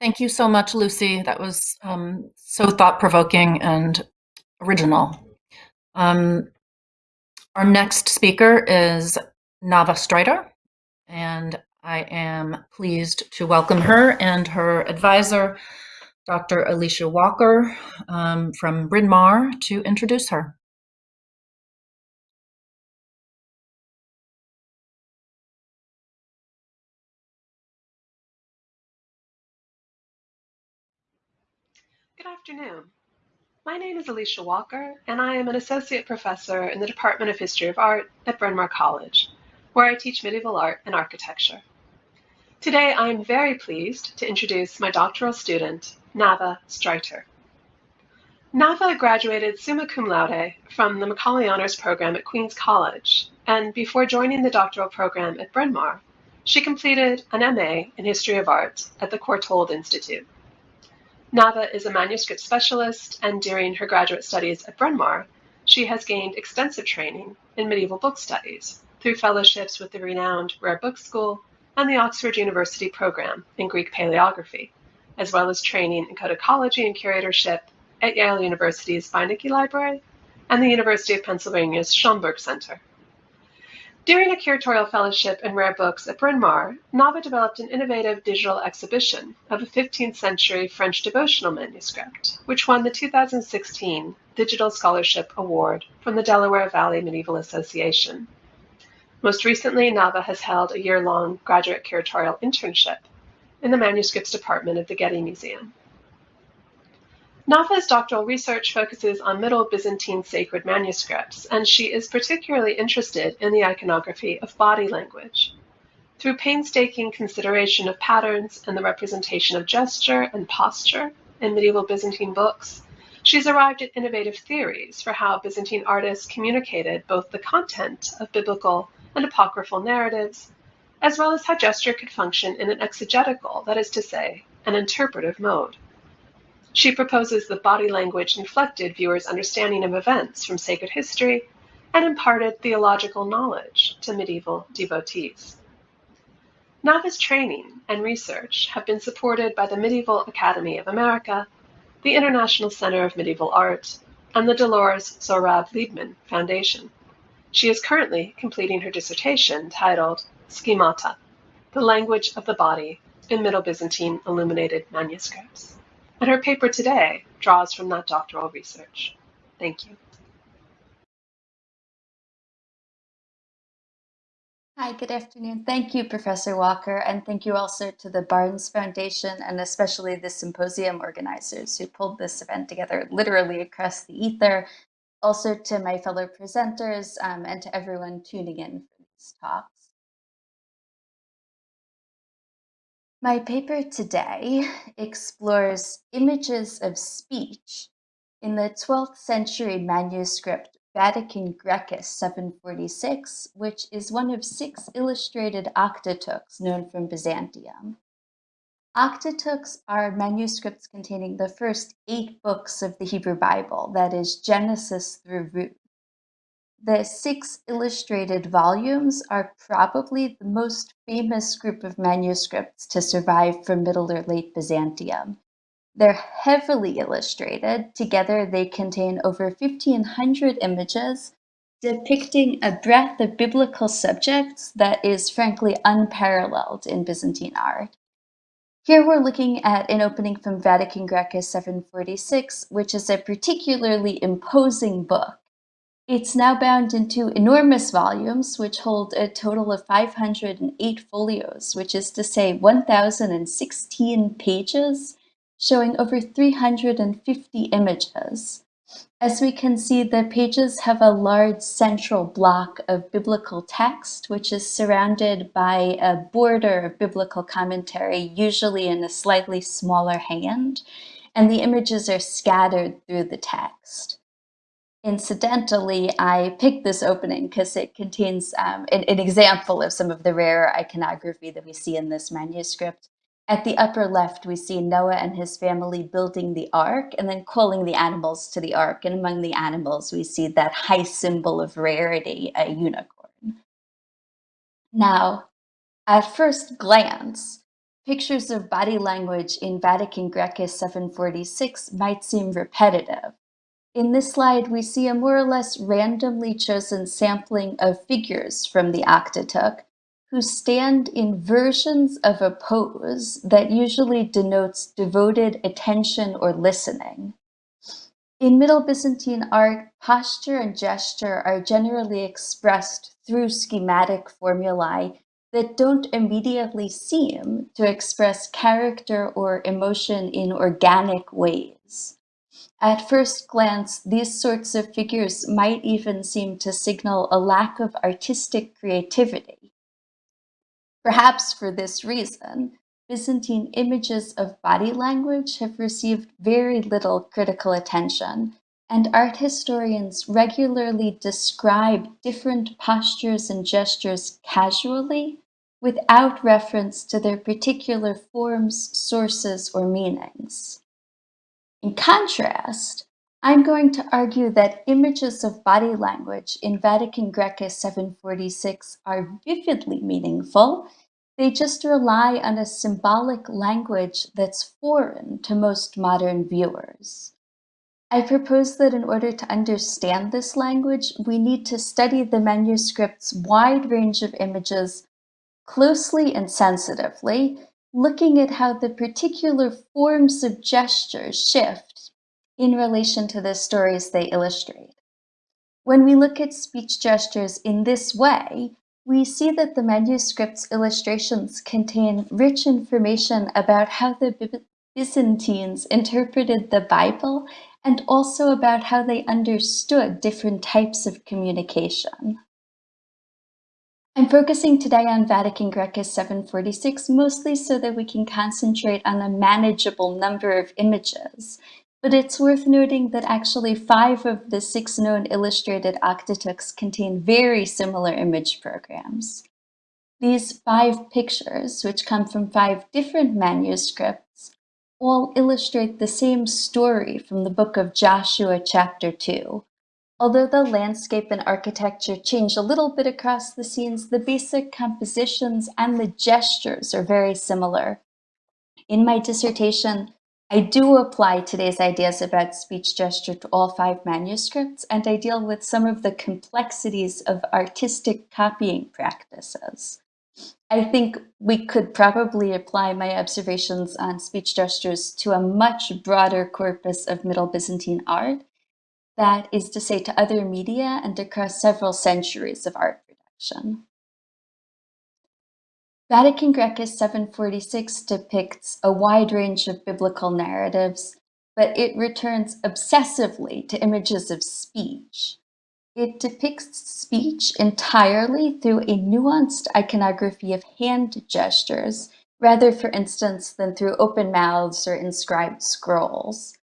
Thank you so much, Lucy. That was um, so thought-provoking and original. Um, our next speaker is Nava Streiter, and I am pleased to welcome her and her advisor, Dr. Alicia Walker um, from Bryn Mawr, to introduce her. Good afternoon. My name is Alicia Walker, and I am an associate professor in the Department of History of Art at Bryn Mawr College, where I teach medieval art and architecture. Today, I am very pleased to introduce my doctoral student, Nava Streiter. Nava graduated summa cum laude from the Macaulay Honors Program at Queen's College, and before joining the doctoral program at Bryn Mawr, she completed an MA in History of Art at the Courtauld Institute. Nava is a manuscript specialist, and during her graduate studies at Bryn Mawr, she has gained extensive training in medieval book studies through fellowships with the renowned Rare Book School and the Oxford University program in Greek paleography, as well as training in codicology and curatorship at Yale University's Beinecke Library and the University of Pennsylvania's Schoenberg Center. During a curatorial fellowship in rare books at Bryn Mawr, Nava developed an innovative digital exhibition of a 15th century French devotional manuscript, which won the 2016 Digital Scholarship Award from the Delaware Valley Medieval Association. Most recently, Nava has held a year-long graduate curatorial internship in the manuscripts department of the Getty Museum. Nava's doctoral research focuses on Middle Byzantine sacred manuscripts, and she is particularly interested in the iconography of body language. Through painstaking consideration of patterns and the representation of gesture and posture in medieval Byzantine books, she's arrived at innovative theories for how Byzantine artists communicated both the content of biblical and apocryphal narratives, as well as how gesture could function in an exegetical, that is to say, an interpretive mode. She proposes that body language inflected viewers' understanding of events from sacred history and imparted theological knowledge to medieval devotees. Nava's training and research have been supported by the Medieval Academy of America, the International Center of Medieval Art, and the Dolores Zohrab Liebmann Foundation. She is currently completing her dissertation titled Schemata, the Language of the Body in Middle Byzantine Illuminated Manuscripts and her paper today draws from that doctoral research. Thank you. Hi, good afternoon. Thank you, Professor Walker, and thank you also to the Barnes Foundation and especially the symposium organizers who pulled this event together literally across the ether. Also to my fellow presenters um, and to everyone tuning in for these talks. My paper today explores images of speech in the 12th century manuscript Vatican Graecus 746, which is one of six illustrated octateuchs known from Byzantium. Octateuchs are manuscripts containing the first eight books of the Hebrew Bible, that is, Genesis through Ruth. The six illustrated volumes are probably the most famous group of manuscripts to survive from Middle or Late Byzantium. They're heavily illustrated. Together, they contain over 1,500 images depicting a breadth of biblical subjects that is frankly unparalleled in Byzantine art. Here we're looking at an opening from Vatican Graecus 746, which is a particularly imposing book. It's now bound into enormous volumes, which hold a total of 508 folios, which is to say 1,016 pages showing over 350 images. As we can see, the pages have a large central block of biblical text, which is surrounded by a border of biblical commentary, usually in a slightly smaller hand, and the images are scattered through the text. Incidentally, I picked this opening because it contains um, an, an example of some of the rare iconography that we see in this manuscript. At the upper left, we see Noah and his family building the ark and then calling the animals to the ark. And among the animals, we see that high symbol of rarity, a unicorn. Now, at first glance, pictures of body language in Vatican Graecus 746 might seem repetitive. In this slide, we see a more or less randomly chosen sampling of figures from the Octateuch, who stand in versions of a pose that usually denotes devoted attention or listening. In Middle Byzantine art, posture and gesture are generally expressed through schematic formulae that don't immediately seem to express character or emotion in organic ways. At first glance, these sorts of figures might even seem to signal a lack of artistic creativity. Perhaps for this reason, Byzantine images of body language have received very little critical attention, and art historians regularly describe different postures and gestures casually without reference to their particular forms, sources, or meanings. In contrast, I'm going to argue that images of body language in Vatican Graecus 746 are vividly meaningful. They just rely on a symbolic language that's foreign to most modern viewers. I propose that in order to understand this language, we need to study the manuscript's wide range of images closely and sensitively, looking at how the particular forms of gestures shift in relation to the stories they illustrate. When we look at speech gestures in this way, we see that the manuscript's illustrations contain rich information about how the Byzantines interpreted the Bible and also about how they understood different types of communication. I'm focusing today on Vatican Graecus 746 mostly so that we can concentrate on a manageable number of images but it's worth noting that actually five of the six known illustrated octateuchs contain very similar image programs. These five pictures, which come from five different manuscripts, all illustrate the same story from the book of Joshua chapter 2. Although the landscape and architecture change a little bit across the scenes, the basic compositions and the gestures are very similar. In my dissertation, I do apply today's ideas about speech gesture to all five manuscripts, and I deal with some of the complexities of artistic copying practices. I think we could probably apply my observations on speech gestures to a much broader corpus of Middle Byzantine art, that is to say to other media and across several centuries of art production. Vatican Graecus 746 depicts a wide range of biblical narratives, but it returns obsessively to images of speech. It depicts speech entirely through a nuanced iconography of hand gestures, rather, for instance, than through open mouths or inscribed scrolls.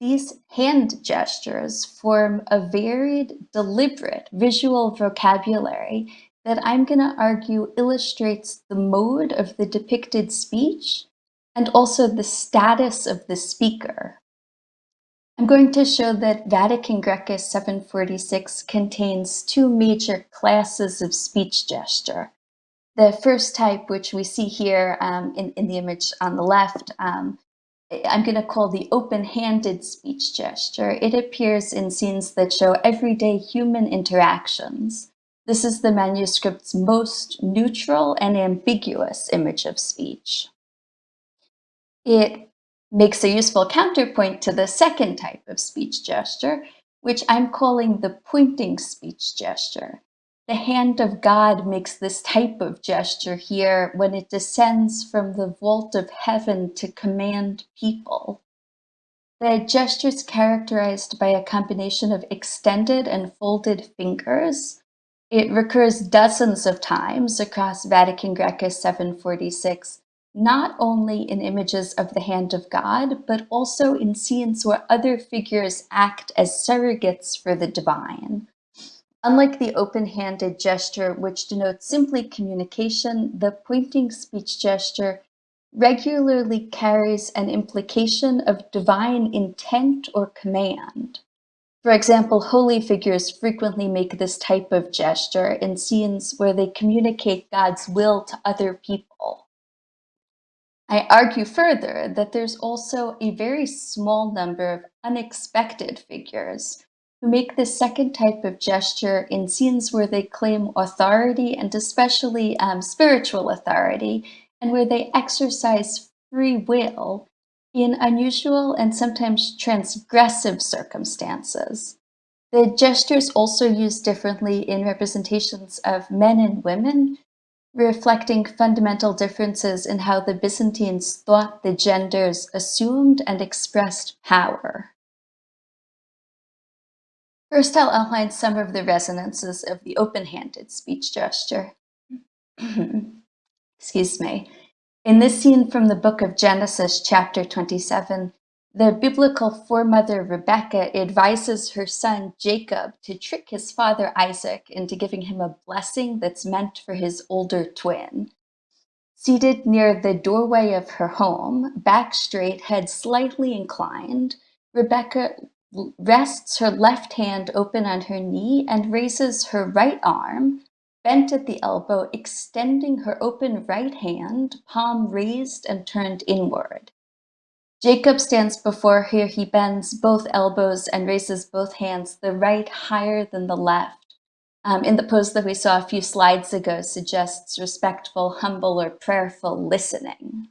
These hand gestures form a varied, deliberate visual vocabulary that I'm going to argue illustrates the mode of the depicted speech and also the status of the speaker. I'm going to show that Vatican Graecus 746 contains two major classes of speech gesture. The first type, which we see here um, in, in the image on the left, um, I'm going to call the open-handed speech gesture. It appears in scenes that show everyday human interactions. This is the manuscript's most neutral and ambiguous image of speech. It makes a useful counterpoint to the second type of speech gesture, which I'm calling the pointing speech gesture. The hand of God makes this type of gesture here when it descends from the vault of heaven to command people. The gesture is characterized by a combination of extended and folded fingers, it recurs dozens of times across Vatican Graecus 746, not only in images of the hand of God, but also in scenes where other figures act as surrogates for the divine. Unlike the open-handed gesture, which denotes simply communication, the pointing speech gesture regularly carries an implication of divine intent or command. For example, holy figures frequently make this type of gesture in scenes where they communicate God's will to other people. I argue further that there's also a very small number of unexpected figures who make this second type of gesture in scenes where they claim authority and especially um, spiritual authority and where they exercise free will in unusual and sometimes transgressive circumstances. The gestures also used differently in representations of men and women, reflecting fundamental differences in how the Byzantines thought the genders assumed and expressed power. First, I'll outline some of the resonances of the open-handed speech gesture. Excuse me. In this scene from the book of Genesis, chapter 27, the biblical foremother Rebecca advises her son Jacob to trick his father Isaac into giving him a blessing that's meant for his older twin. Seated near the doorway of her home, back straight, head slightly inclined, Rebecca rests her left hand open on her knee and raises her right arm, bent at the elbow, extending her open right hand, palm raised and turned inward. Jacob stands before her, he bends both elbows and raises both hands, the right higher than the left. Um, in the pose that we saw a few slides ago suggests respectful, humble, or prayerful listening.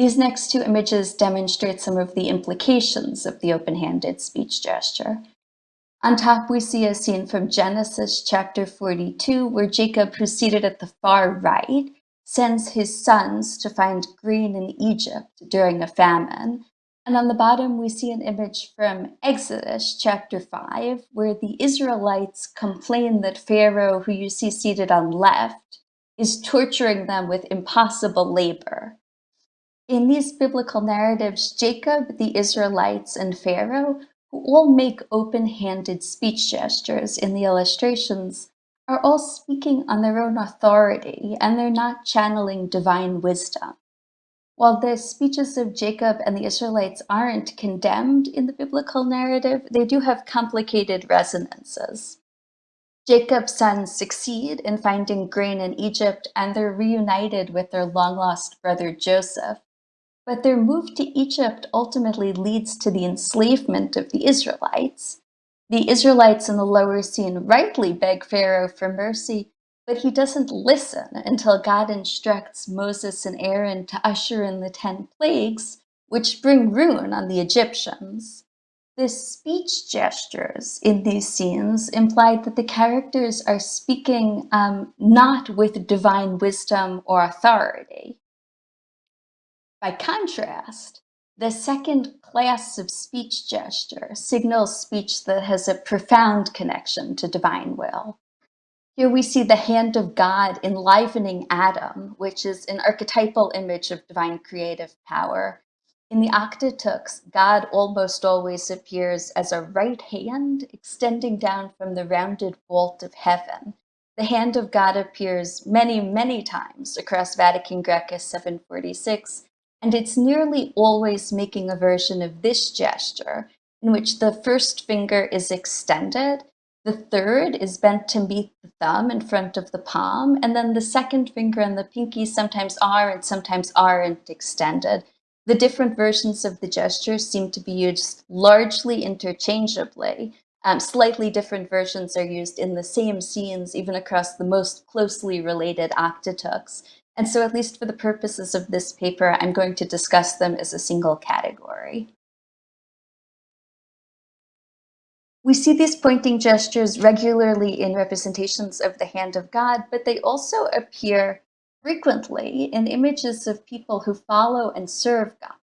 These next two images demonstrate some of the implications of the open-handed speech gesture. On top, we see a scene from Genesis chapter 42, where Jacob, who's seated at the far right, sends his sons to find grain in Egypt during a famine. And on the bottom, we see an image from Exodus chapter 5, where the Israelites complain that Pharaoh, who you see seated on left, is torturing them with impossible labor. In these biblical narratives, Jacob, the Israelites, and Pharaoh who all make open-handed speech gestures in the illustrations, are all speaking on their own authority and they're not channeling divine wisdom. While the speeches of Jacob and the Israelites aren't condemned in the biblical narrative, they do have complicated resonances. Jacob's sons succeed in finding grain in Egypt and they're reunited with their long-lost brother Joseph, but their move to Egypt ultimately leads to the enslavement of the Israelites. The Israelites in the lower scene rightly beg Pharaoh for mercy, but he doesn't listen until God instructs Moses and Aaron to usher in the 10 plagues, which bring ruin on the Egyptians. The speech gestures in these scenes imply that the characters are speaking um, not with divine wisdom or authority. By contrast, the second class of speech gesture signals speech that has a profound connection to divine will. Here we see the hand of God enlivening Adam, which is an archetypal image of divine creative power, in the Octateuch, God almost always appears as a right hand extending down from the rounded vault of heaven. The hand of God appears many, many times across Vatican Greca 746, and it's nearly always making a version of this gesture, in which the first finger is extended, the third is bent to meet the thumb in front of the palm, and then the second finger and the pinky sometimes are and sometimes aren't extended. The different versions of the gesture seem to be used largely interchangeably. Um, slightly different versions are used in the same scenes, even across the most closely related octateuchs. And so at least for the purposes of this paper, I'm going to discuss them as a single category. We see these pointing gestures regularly in representations of the hand of God, but they also appear frequently in images of people who follow and serve God.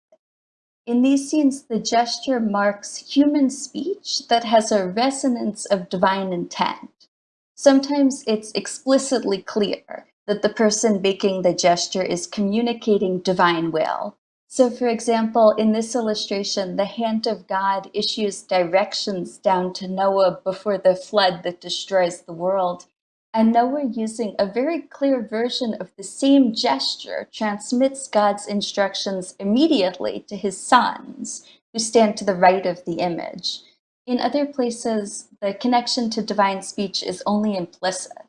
In these scenes, the gesture marks human speech that has a resonance of divine intent. Sometimes it's explicitly clear that the person making the gesture is communicating divine will. So for example, in this illustration, the hand of God issues directions down to Noah before the flood that destroys the world. And Noah, using a very clear version of the same gesture, transmits God's instructions immediately to his sons, who stand to the right of the image. In other places, the connection to divine speech is only implicit.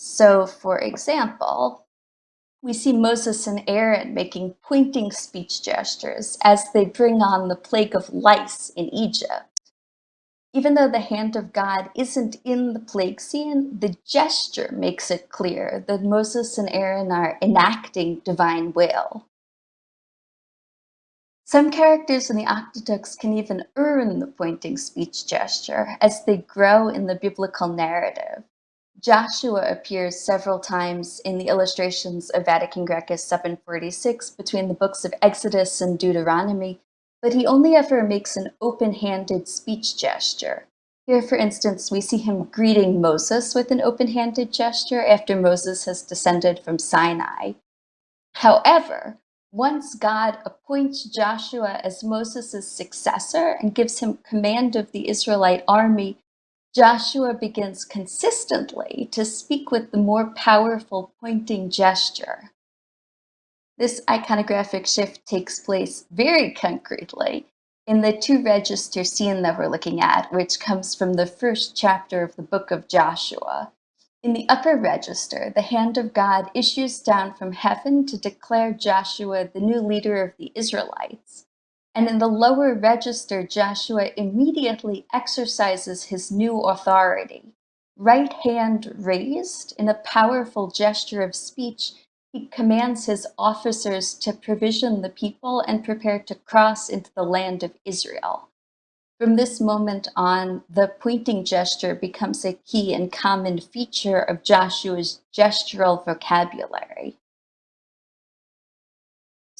So, for example, we see Moses and Aaron making pointing speech gestures as they bring on the plague of lice in Egypt. Even though the hand of God isn't in the plague scene, the gesture makes it clear that Moses and Aaron are enacting divine will. Some characters in the Octateuch can even earn the pointing speech gesture as they grow in the biblical narrative. Joshua appears several times in the illustrations of Vatican Greca 746 between the books of Exodus and Deuteronomy, but he only ever makes an open-handed speech gesture. Here, for instance, we see him greeting Moses with an open-handed gesture after Moses has descended from Sinai. However, once God appoints Joshua as Moses' successor and gives him command of the Israelite army, Joshua begins consistently to speak with the more powerful pointing gesture. This iconographic shift takes place very concretely in the two register scene that we're looking at, which comes from the first chapter of the book of Joshua. In the upper register, the hand of God issues down from heaven to declare Joshua the new leader of the Israelites. And in the lower register, Joshua immediately exercises his new authority. Right hand raised in a powerful gesture of speech, he commands his officers to provision the people and prepare to cross into the land of Israel. From this moment on, the pointing gesture becomes a key and common feature of Joshua's gestural vocabulary.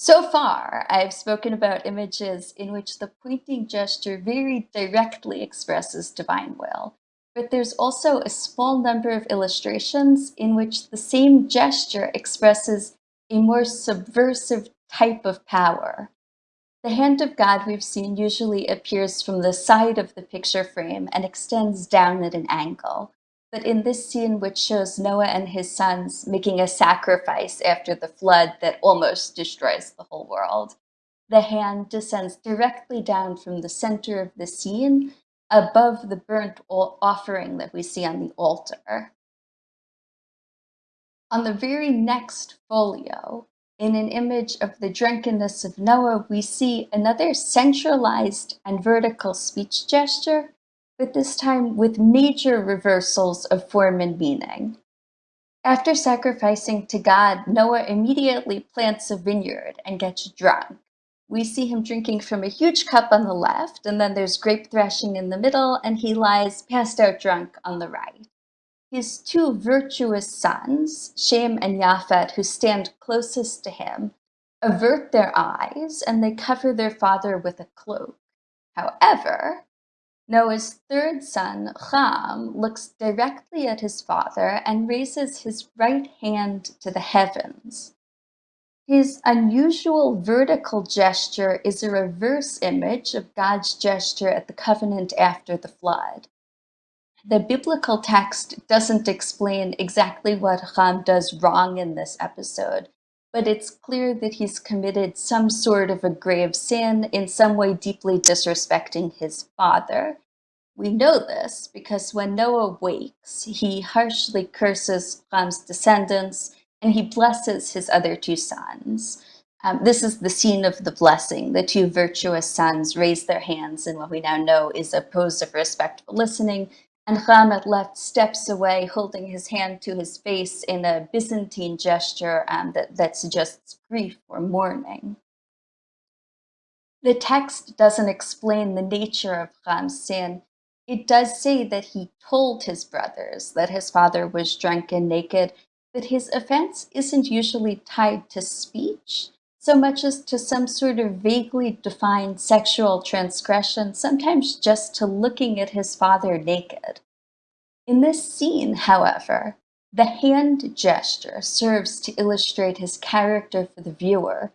So far, I've spoken about images in which the pointing gesture very directly expresses divine will but there's also a small number of illustrations in which the same gesture expresses a more subversive type of power. The hand of God we've seen usually appears from the side of the picture frame and extends down at an angle. But in this scene, which shows Noah and his sons making a sacrifice after the flood that almost destroys the whole world, the hand descends directly down from the center of the scene above the burnt offering that we see on the altar. On the very next folio, in an image of the drunkenness of Noah, we see another centralized and vertical speech gesture, but this time with major reversals of form and meaning. After sacrificing to God, Noah immediately plants a vineyard and gets drunk. we see him drinking from a huge cup on the left, and then there's grape thrashing in the middle, and he lies passed out drunk on the right. His two virtuous sons, Shem and Japhet, who stand closest to him, avert their eyes and they cover their father with a cloak. However, Noah's third son, Ham, looks directly at his father and raises his right hand to the heavens. His unusual vertical gesture is a reverse image of God's gesture at the covenant after the flood. The biblical text doesn't explain exactly what Ham does wrong in this episode, but it's clear that he's committed some sort of a grave sin, in some way deeply disrespecting his father. We know this because when Noah wakes, he harshly curses Ham's descendants and he blesses his other two sons. Um, this is the scene of the blessing. The two virtuous sons raise their hands in what we now know is a pose of respectful listening, and Ramat left steps away, holding his hand to his face in a Byzantine gesture um, that, that suggests grief or mourning. The text doesn't explain the nature of Ham's sin. It does say that he told his brothers that his father was drunk and naked, that his offense isn't usually tied to speech so much as to some sort of vaguely defined sexual transgression, sometimes just to looking at his father naked. In this scene, however, the hand gesture serves to illustrate his character for the viewer.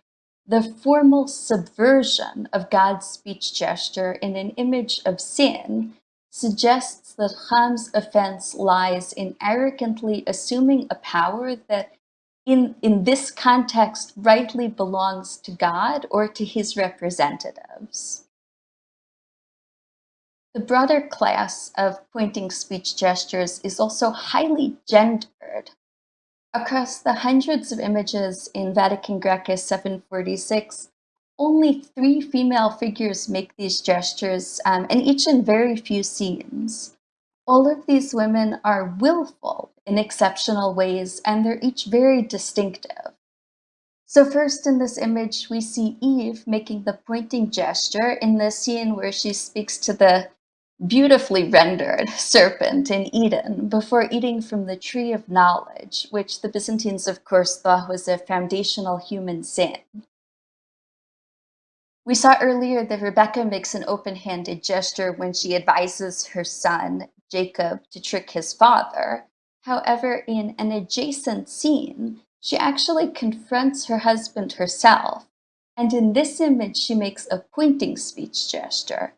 The formal subversion of God's speech gesture in an image of sin suggests that Ham's offense lies in arrogantly assuming a power that in, in this context rightly belongs to God or to his representatives. The broader class of pointing speech gestures is also highly gendered. Across the hundreds of images in Vatican Graecus 746, only three female figures make these gestures, um, and each in very few scenes. All of these women are willful in exceptional ways, and they're each very distinctive. So first in this image, we see Eve making the pointing gesture in the scene where she speaks to the beautifully rendered serpent in Eden before eating from the tree of knowledge, which the Byzantines, of course, thought was a foundational human sin. We saw earlier that Rebecca makes an open-handed gesture when she advises her son, Jacob, to trick his father. However, in an adjacent scene, she actually confronts her husband herself. And in this image, she makes a pointing speech gesture.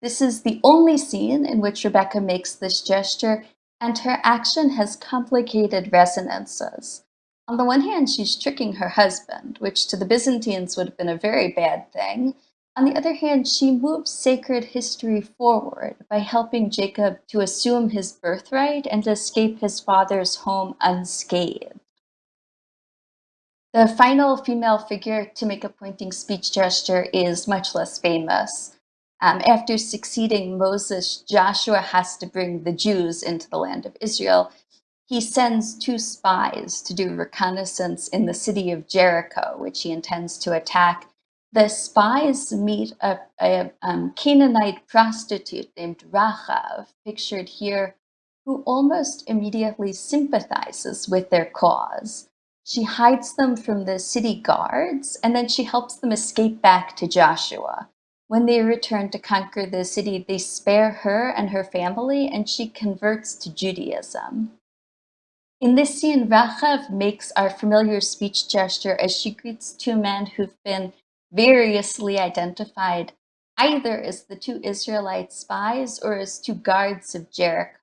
This is the only scene in which Rebecca makes this gesture, and her action has complicated resonances. On the one hand, she's tricking her husband, which to the Byzantines would have been a very bad thing. On the other hand, she moves sacred history forward by helping Jacob to assume his birthright and escape his father's home unscathed. The final female figure to make a pointing speech gesture is much less famous. Um, after succeeding Moses, Joshua has to bring the Jews into the land of Israel, he sends two spies to do reconnaissance in the city of Jericho, which he intends to attack. The spies meet a, a um, Canaanite prostitute named Rachav, pictured here, who almost immediately sympathizes with their cause. She hides them from the city guards, and then she helps them escape back to Joshua. When they return to conquer the city, they spare her and her family, and she converts to Judaism. In this scene, Rachav makes our familiar speech gesture as she greets two men who've been variously identified either as the two Israelite spies or as two guards of Jericho.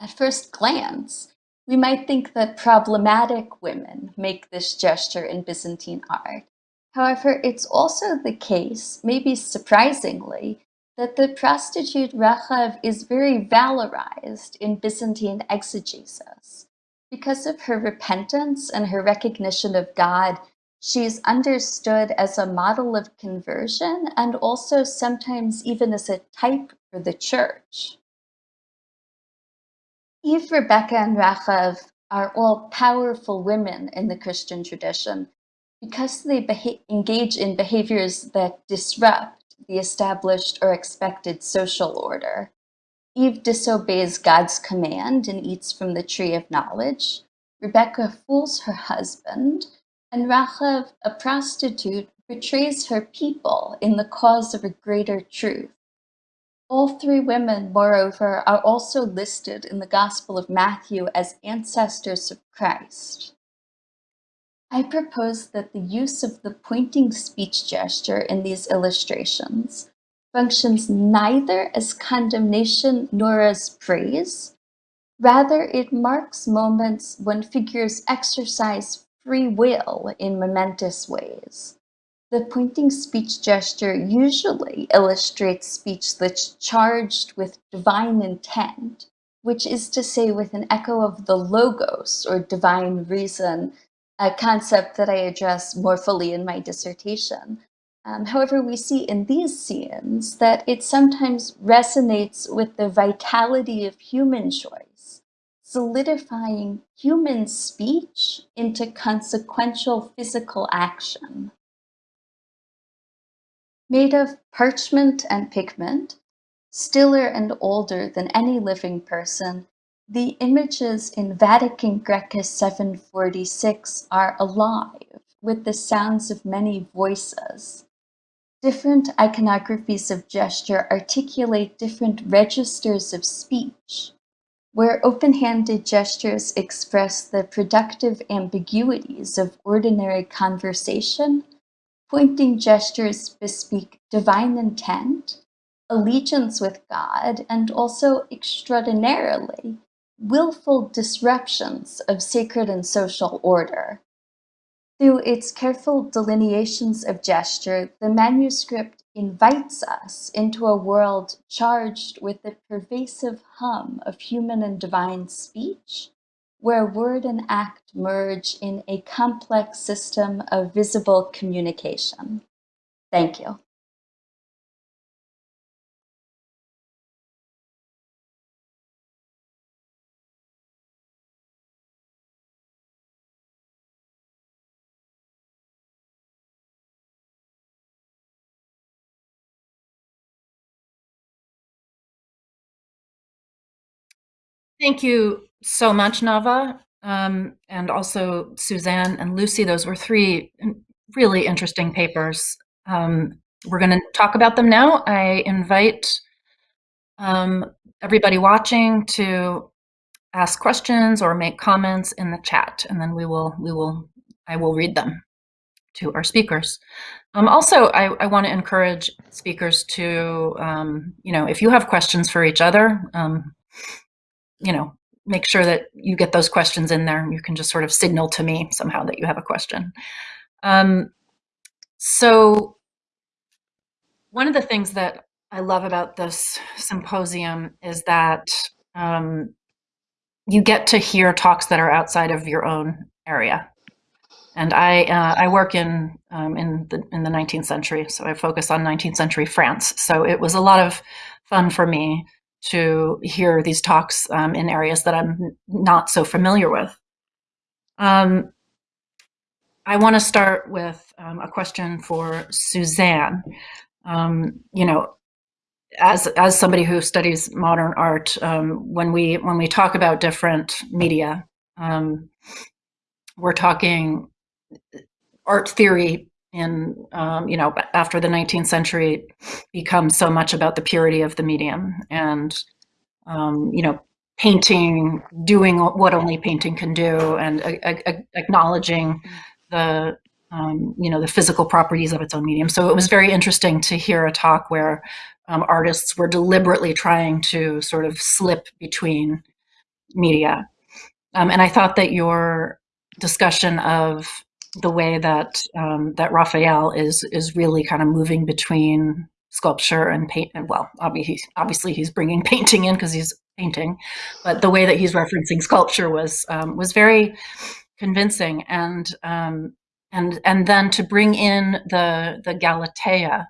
At first glance, we might think that problematic women make this gesture in Byzantine art. However, it's also the case, maybe surprisingly, that the prostitute Rachav is very valorized in Byzantine exegesis. Because of her repentance and her recognition of God, she is understood as a model of conversion and also sometimes even as a type for the church. Eve, Rebecca, and Rachav are all powerful women in the Christian tradition, because they engage in behaviors that disrupt the established or expected social order. Eve disobeys God's command and eats from the tree of knowledge. Rebecca fools her husband, and Rachav, a prostitute, betrays her people in the cause of a greater truth. All three women, moreover, are also listed in the Gospel of Matthew as ancestors of Christ. I propose that the use of the pointing speech gesture in these illustrations functions neither as condemnation nor as praise. Rather, it marks moments when figures exercise free will in momentous ways. The pointing speech gesture usually illustrates speech that's charged with divine intent, which is to say, with an echo of the logos or divine reason, a concept that I address more fully in my dissertation. Um, however, we see in these scenes that it sometimes resonates with the vitality of human choice, solidifying human speech into consequential physical action. Made of parchment and pigment, stiller and older than any living person, the images in Vatican Graecus 746 are alive with the sounds of many voices. Different iconographies of gesture articulate different registers of speech, where open-handed gestures express the productive ambiguities of ordinary conversation Pointing gestures bespeak divine intent, allegiance with God, and also extraordinarily willful disruptions of sacred and social order. Through its careful delineations of gesture, the manuscript invites us into a world charged with the pervasive hum of human and divine speech, where word and act merge in a complex system of visible communication. Thank you. Thank you so much, Nava, um, and also Suzanne and Lucy. Those were three really interesting papers. Um, we're going to talk about them now. I invite um, everybody watching to ask questions or make comments in the chat, and then we will we will I will read them to our speakers. Um, also, I, I want to encourage speakers to, um, you know, if you have questions for each other, um, you know, make sure that you get those questions in there. And you can just sort of signal to me somehow that you have a question. Um, so one of the things that I love about this symposium is that um, you get to hear talks that are outside of your own area. And I uh, I work in um, in the in the 19th century, so I focus on 19th century France. So it was a lot of fun for me to hear these talks um, in areas that I'm not so familiar with. Um, I want to start with um, a question for Suzanne. Um, you know, as as somebody who studies modern art, um, when we when we talk about different media, um, we're talking art theory in um, you know after the 19th century becomes so much about the purity of the medium and um, you know painting doing what only painting can do and acknowledging the um, you know the physical properties of its own medium. So it was very interesting to hear a talk where um, artists were deliberately trying to sort of slip between media. Um, and i thought that your discussion of the way that um, that Raphael is is really kind of moving between sculpture and paint. And well, obviously, obviously he's bringing painting in because he's painting, but the way that he's referencing sculpture was um, was very convincing. And um, and and then to bring in the the Galatea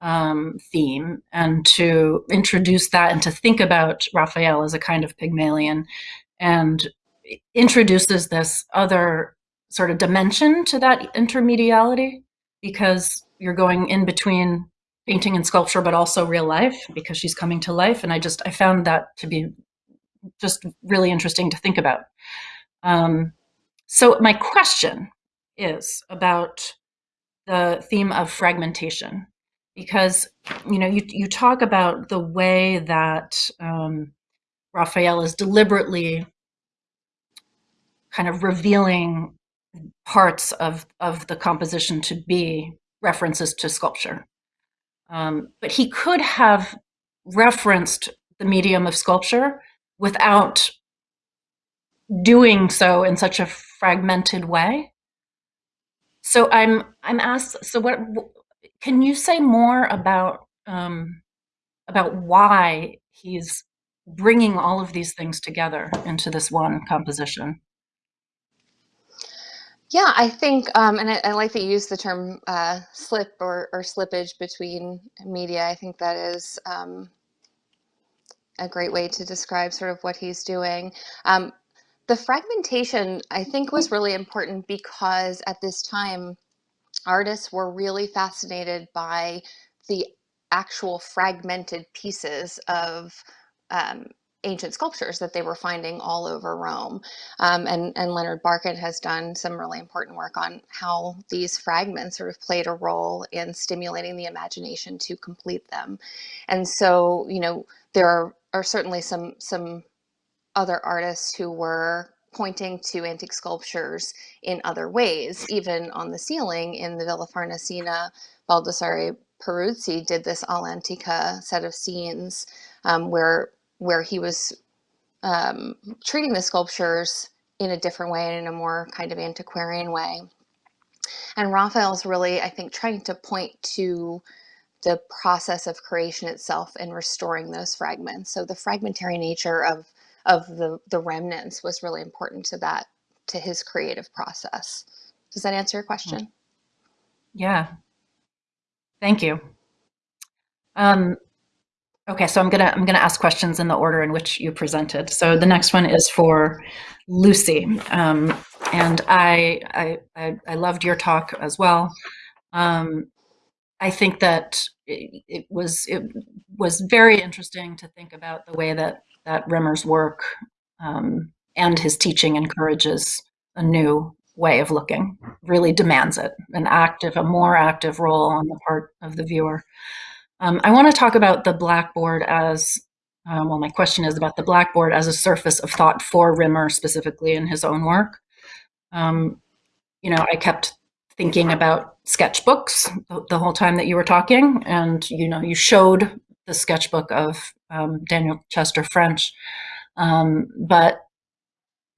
um, theme and to introduce that and to think about Raphael as a kind of Pygmalion and introduces this other sort of dimension to that intermediality because you're going in between painting and sculpture, but also real life because she's coming to life. And I just, I found that to be just really interesting to think about. Um, so my question is about the theme of fragmentation because you know you, you talk about the way that um, Raphael is deliberately kind of revealing parts of, of the composition to be references to sculpture. Um, but he could have referenced the medium of sculpture without doing so in such a fragmented way. So I'm I'm asked. So what can you say more about um, about why he's bringing all of these things together into this one composition? Yeah, I think, um, and I, I, like that you use the term uh, slip or, or, slippage between media. I think that is um, a great way to describe sort of what he's doing. Um, the fragmentation, I think, was really important because at this time, artists were really fascinated by the actual fragmented pieces of um, ancient sculptures that they were finding all over Rome. Um, and, and Leonard Barkan has done some really important work on how these fragments sort of played a role in stimulating the imagination to complete them. And so, you know, there are, are certainly some, some other artists who were pointing to antique sculptures in other ways, even on the ceiling in the Villa Farnesina, Baldassare Peruzzi did this all'antica set of scenes um, where where he was um, treating the sculptures in a different way and in a more kind of antiquarian way. And Raphael's really, I think, trying to point to the process of creation itself and restoring those fragments. So the fragmentary nature of of the the remnants was really important to that to his creative process. Does that answer your question? Yeah. Thank you. Um, Okay, so I'm gonna I'm gonna ask questions in the order in which you presented. So the next one is for Lucy, um, and I, I I loved your talk as well. Um, I think that it, it, was it was very interesting to think about the way that that Rimmer's work um, and his teaching encourages a new way of looking. Really demands it, an active, a more active role on the part of the viewer. Um, I want to talk about the Blackboard as, um, well, my question is about the Blackboard as a surface of thought for Rimmer specifically in his own work. Um, you know, I kept thinking about sketchbooks the, the, whole time that you were talking, and you know, you showed the sketchbook of um, Daniel Chester French, um, but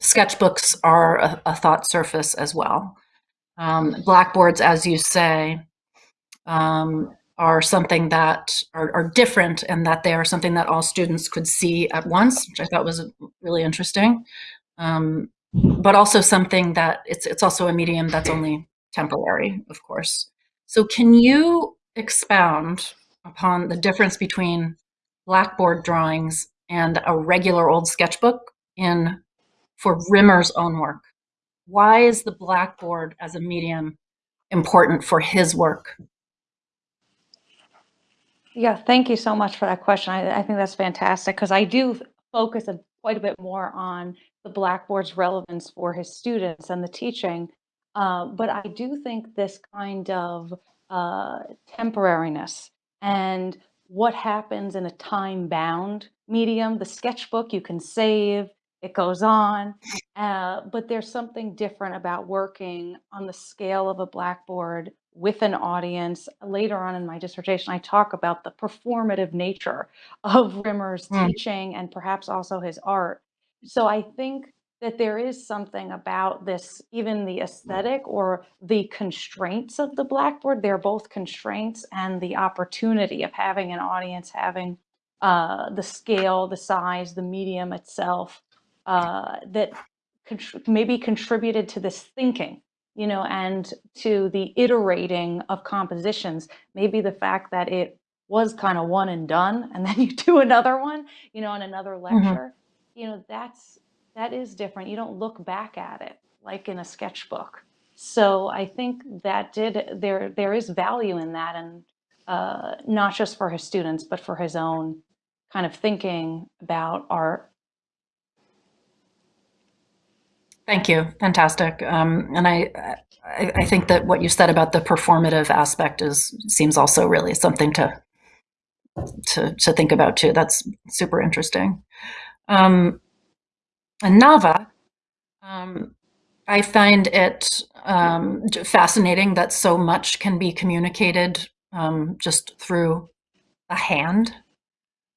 sketchbooks are a, a, thought surface as well. Um, blackboards, as you say, um, are something that are, are, different and that they are something that all students could see at once, which I thought was really interesting. Um, but also something that it's, it's also a medium that's only temporary, of course. So can you expound upon the difference between Blackboard drawings and a regular old sketchbook in for Rimmer's own work? Why is the Blackboard as a medium important for his work? Yeah, thank you so much for that question. I, I think that's fantastic because I do focus a, quite a bit more on the Blackboard's relevance for his students and the teaching. Uh, but I do think this kind of uh, temporariness and what happens in a time bound medium, the sketchbook you can save, it goes on. Uh, but there's something different about working on the scale of a blackboard with an audience. Later on in my dissertation, I talk about the performative nature of Rimmer's mm. teaching and perhaps also his art. So I think that there is something about this, even the aesthetic or the constraints of the blackboard. They're both constraints and the opportunity of having an audience, having uh, the scale, the size, the medium itself, uh, that maybe contributed to this thinking, you know, and to the iterating of compositions. Maybe the fact that it was kind of one and done, and then you do another one, you know, in another mm-hmm. lecture, mm -hmm. you know, that's that is different. You don't look back at it like in a sketchbook. So I think that did there there is value in that, and uh, not just for his students, but for his own kind of thinking about art. Thank you. Fantastic. Um, and I, I, I think that what you said about the performative aspect is seems also really something to to to think about too. That's super interesting. Um, and Nava, um, I find it um, fascinating that so much can be communicated um, just through a hand.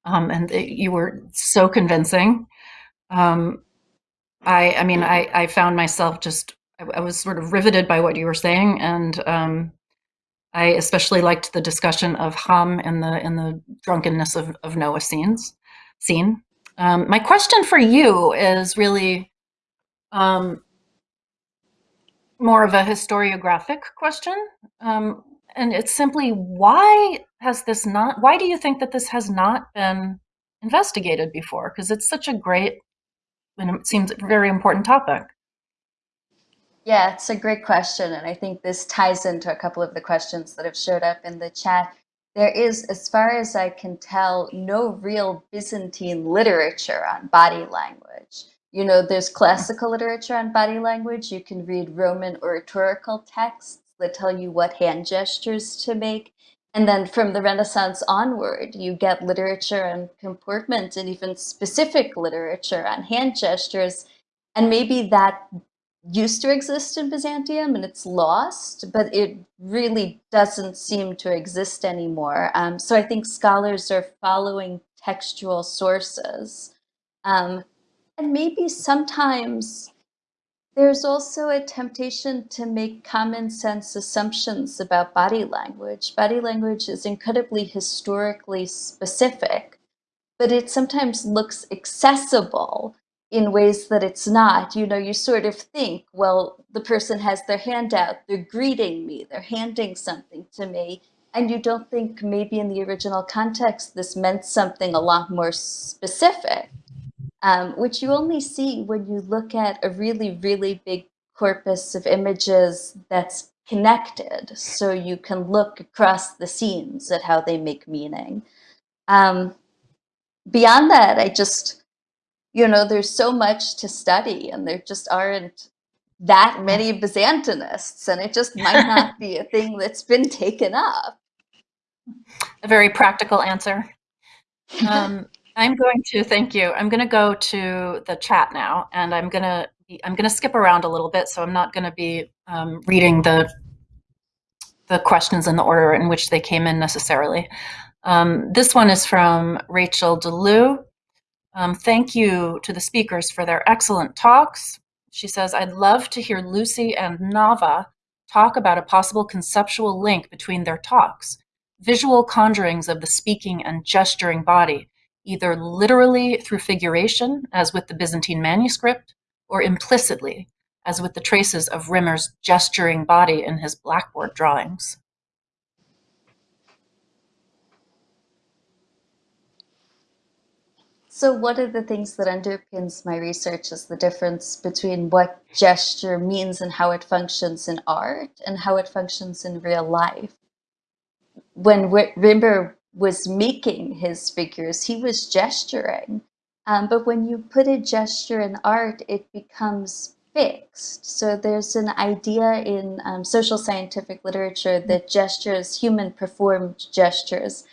Um, and it, you were so convincing. Um, I, I mean, I, I found myself just, I, I was sort of riveted by what you were saying. And um, I especially liked the discussion of Ham and the, the drunkenness of, of Noah scenes, scene. Um, my question for you is really um, more of a historiographic question. Um, and it's simply why has this not, why do you think that this has not been investigated before? Because it's such a great and it seems a very important topic. Yeah, it's a great question. And I think this ties into a couple of the questions that have showed up in the chat. There is, as far as I can tell, no real Byzantine literature on body language. You know, there's classical literature on body language. You can read Roman oratorical texts that tell you what hand gestures to make. And then from the Renaissance onward, you get literature on comportment and even specific literature on hand gestures. And maybe that used to exist in Byzantium and it's lost, but it really doesn't seem to exist anymore. Um, so I think scholars are following textual sources. Um, and maybe sometimes there's also a temptation to make common sense assumptions about body language. Body language is incredibly historically specific, but it sometimes looks accessible in ways that it's not. You know, you sort of think, well, the person has their hand out, they're greeting me, they're handing something to me. And you don't think maybe in the original context this meant something a lot more specific um, which you only see when you look at a really, really big corpus of images that's connected. So you can look across the scenes at how they make meaning. Um, beyond that, I just, you know, there's so much to study and there just aren't that many Byzantinists and it just might not be a thing that's been taken up. A very practical answer. Um, I'm going to thank you. I'm going to go to the chat now, and I'm going to I'm going to skip around a little bit, so I'm not going to be um, reading the the questions in the order in which they came in necessarily. Um, this one is from Rachael DeLue. Um, thank you to the speakers for their excellent talks. She says, I'd love to hear Lucy and Nava talk about a possible conceptual link between their talks, visual conjurings of the speaking and gesturing body, either literally through figuration, as with the Byzantine manuscript, or implicitly, as with the traces of Rimmer's gesturing body in his blackboard drawings. So one of the things that underpins my research is the difference between what gesture means and how it functions in art and how it functions in real life. When Rimmer was making his figures, he was gesturing. Um, but when you put a gesture in art, it becomes fixed. So there's an idea in um, social scientific literature that gestures, human performed gestures,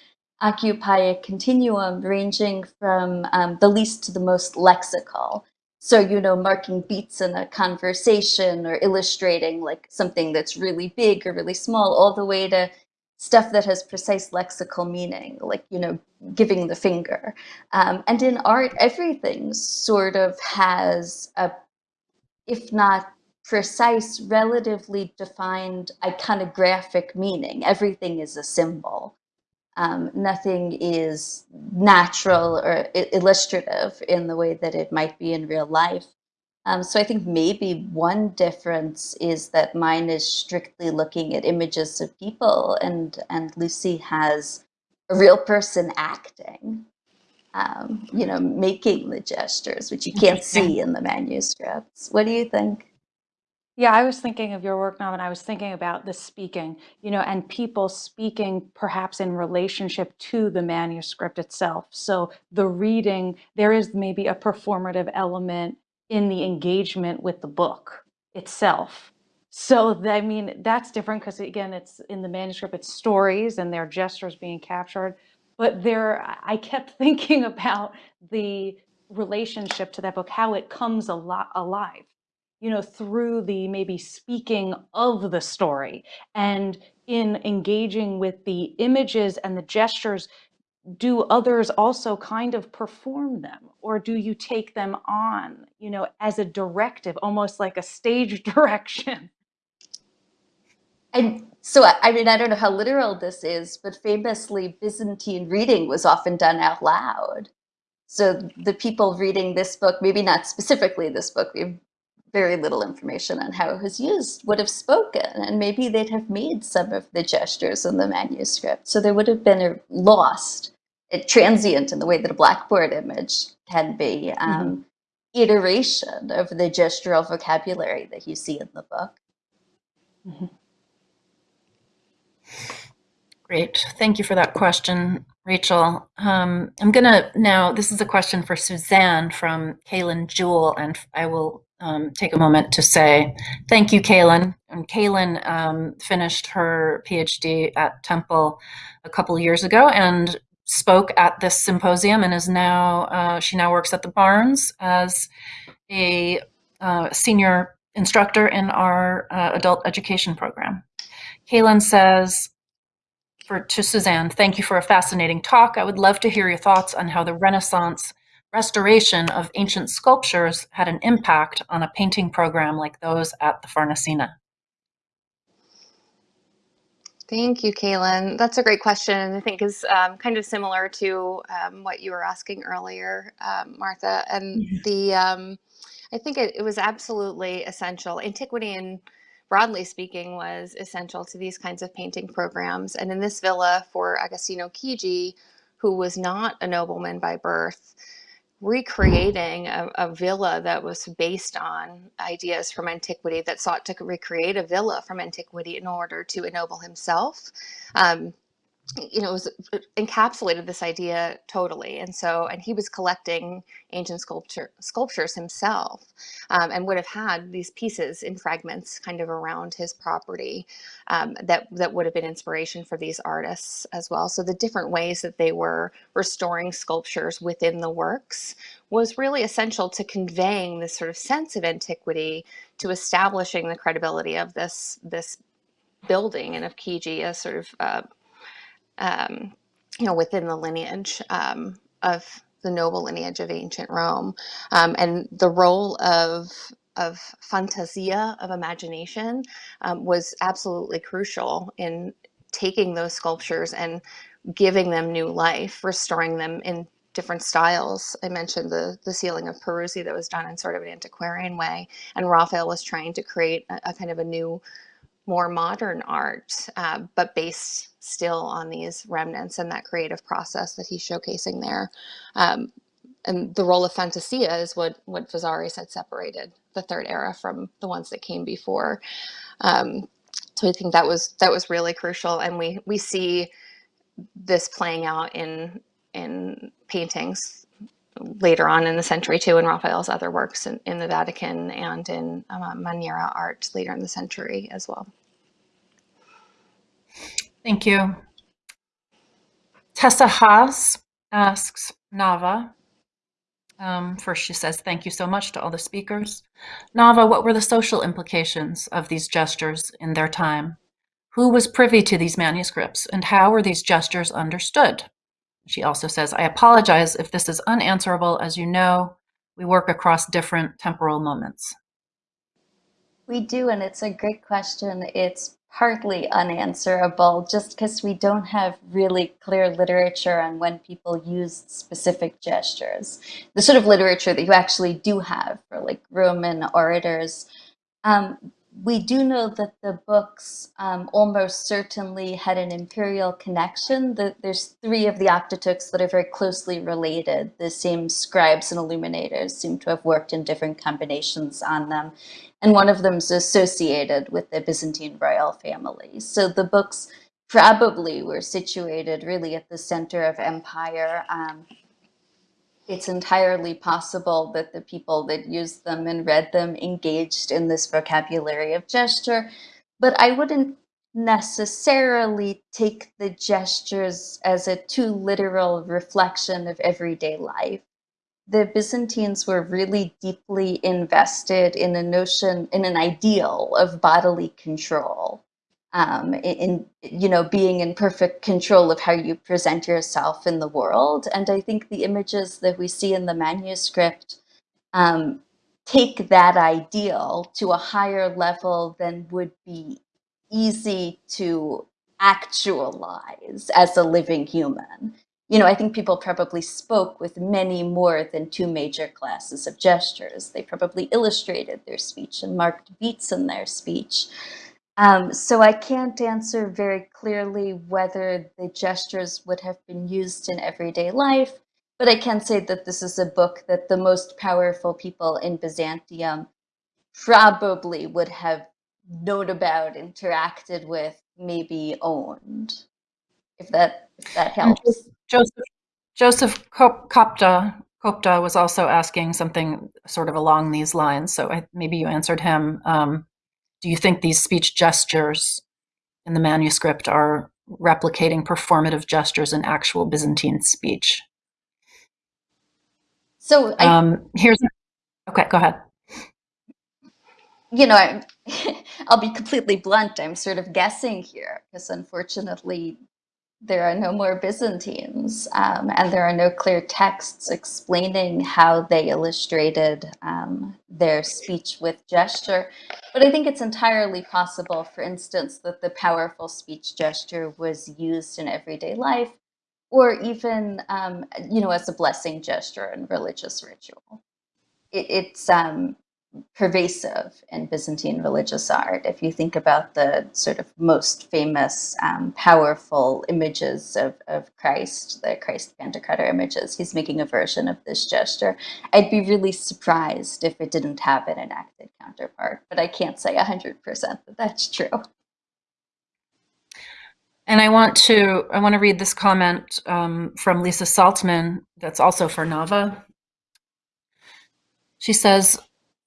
occupy a continuum ranging from um, the least to the most lexical. So, you know, marking beats in a conversation or illustrating like something that's really big or really small, all the way to stuff that has precise lexical meaning, like, you know, giving the finger. Um, and in art, everything sort of has a, if not precise, relatively defined iconographic meaning. Everything is a symbol. Um, nothing is natural or illustrative in the way that it might be in real life. Um, so I think maybe one difference is that mine is strictly looking at images of people and, and Lucy has a real person acting, um, you know, making the gestures, which you can't see in the manuscripts. What do you think? Yeah, I was thinking of your work now, and I was thinking about the speaking, you know, and people speaking perhaps in relationship to the manuscript itself. So the reading, there is maybe a performative element in the engagement with the book itself. So I mean, that's different because again, it's in the manuscript, it's stories and their gestures being captured. But there, I kept thinking about the relationship to that book, how it comes a lot alive you know, through the maybe speaking of the story and in engaging with the images and the gestures, do others also kind of perform them or do you take them on, you know, as a directive, almost like a stage direction? And so, I mean, I don't know how literal this is, but famously, Byzantine reading was often done out loud. So the people reading this book, maybe not specifically this book, we have very little information on how it was used, would have spoken, and maybe they'd have made some of the gestures in the manuscript. So there would have been a lost, a transient in the way that a blackboard image can be, um, mm -hmm. iteration of the gestural vocabulary that you see in the book. Mm -hmm. Great. Thank you for that question, Rachael. Um, I'm going to now, this is a question for Suzanne from Kaylin Jewell, and I will um, take a moment to say thank you, Kaylin. And Kaylin um, finished her PhD at Temple a couple years ago and spoke at this symposium and is now, uh, she now works at the Barnes as a uh, senior instructor in our uh, adult education program. Kaylin says, for to Suzanne, thank you for a fascinating talk. I would love to hear your thoughts on how the Renaissance restoration of ancient sculptures had an impact on a painting program like those at the Farnesina. Thank you, Kaylin. That's a great question. I think is um, kind of similar to um, what you were asking earlier, um, Martha. And mm -hmm. the um, I think it, it was absolutely essential. Antiquity and broadly speaking, was essential to these kinds of painting programs. And in this villa for Agostino Chigi, who was not a nobleman by birth, recreating a, a, villa that was based on ideas from antiquity that sought to recreate a villa from antiquity in order to ennoble himself. Um, you know, was, encapsulated this idea totally. And so, and he was collecting ancient sculpture sculptures himself, um, and would have had these pieces in fragments kind of around his property um, that that would have been inspiration for these artists as well. So the different ways that they were restoring sculptures within the works was really essential to conveying this sort of sense of antiquity, to establishing the credibility of this this building and of Chigi as sort of uh, um, you know, within the lineage um, of the noble lineage of ancient Rome. Um, and the role of of fantasia, of imagination, um, was absolutely crucial in taking those sculptures and giving them new life, restoring them in different styles. I mentioned the, the ceiling of Peruzzi that was done in sort of an antiquarian way, and Raphael was trying to create a, a kind of a new more modern art, uh, but based still on these remnants and that creative process that he's showcasing there. Um, and the role of fantasia is what, what Vasari's had separated the third era from the ones that came before. Um, so I think that was that was really crucial, and we we see this playing out in in paintings later on in the century too, in Raphael's other works in, in the Vatican and in um, Maniera art later in the century as well. Thank you. Tessa Haas asks Nava, um, first she says, thank you so much to all the speakers. Nava, what were the social implications of these gestures in their time? Who was privy to these manuscripts and how were these gestures understood? She also says, I apologize if this is unanswerable. As you know, we work across different temporal moments. We do, and it's a great question. It's partly unanswerable just because we don't have really clear literature on when people used specific gestures. The sort of literature that you actually do have for like Roman orators. Um, we do know that the books um, almost certainly had an imperial connection. The, there's three of the Octateuchs that are very closely related. The same scribes and illuminators seem to have worked in different combinations on them. And one of them is associated with the Byzantine royal family. So the books probably were situated really at the center of empire. Um, it's entirely possible that the people that used them and read them engaged in this vocabulary of gesture, but I wouldn't necessarily take the gestures as a too literal reflection of everyday life. The Byzantines were really deeply invested in a notion, in an ideal of bodily control um, in, you know being in perfect control of how you present yourself in the world. And I think the images that we see in the manuscript um, take that ideal to a higher level than would be easy to actualize as a living human. You know, I think people probably spoke with many more than two major classes of gestures. They probably illustrated their speech and marked beats in their speech. Um, so I can't answer very clearly whether the gestures would have been used in everyday life, but I can say that this is a book that the most powerful people in Byzantium probably would have known about, interacted with, maybe owned, if that, if that helps. Joseph, Joseph Kopta, Kopta was also asking something sort of along these lines, so I, maybe you answered him. Um, do you think these speech gestures in the manuscript are replicating performative gestures in actual Byzantine speech? So I, um, here's okay. Go ahead. You know, I, I'll be completely blunt. I'm sort of guessing here because unfortunately, there are no more Byzantines, um, and there are no clear texts explaining how they illustrated um, their speech with gesture. But I think it's entirely possible, for instance, that the powerful speech gesture was used in everyday life, or even, um, you know, as a blessing gesture in religious ritual. It, it's um, pervasive in Byzantine religious art. If you think about the sort of most famous, um, powerful images of, of Christ, the Christ Pantocrator images, he's making a version of this gesture. I'd be really surprised if it didn't have an enacted counterpart, but I can't say 100% that that's true. And I want to I want to read this comment um, from Lisa Saltzman that's also for Nava. She says,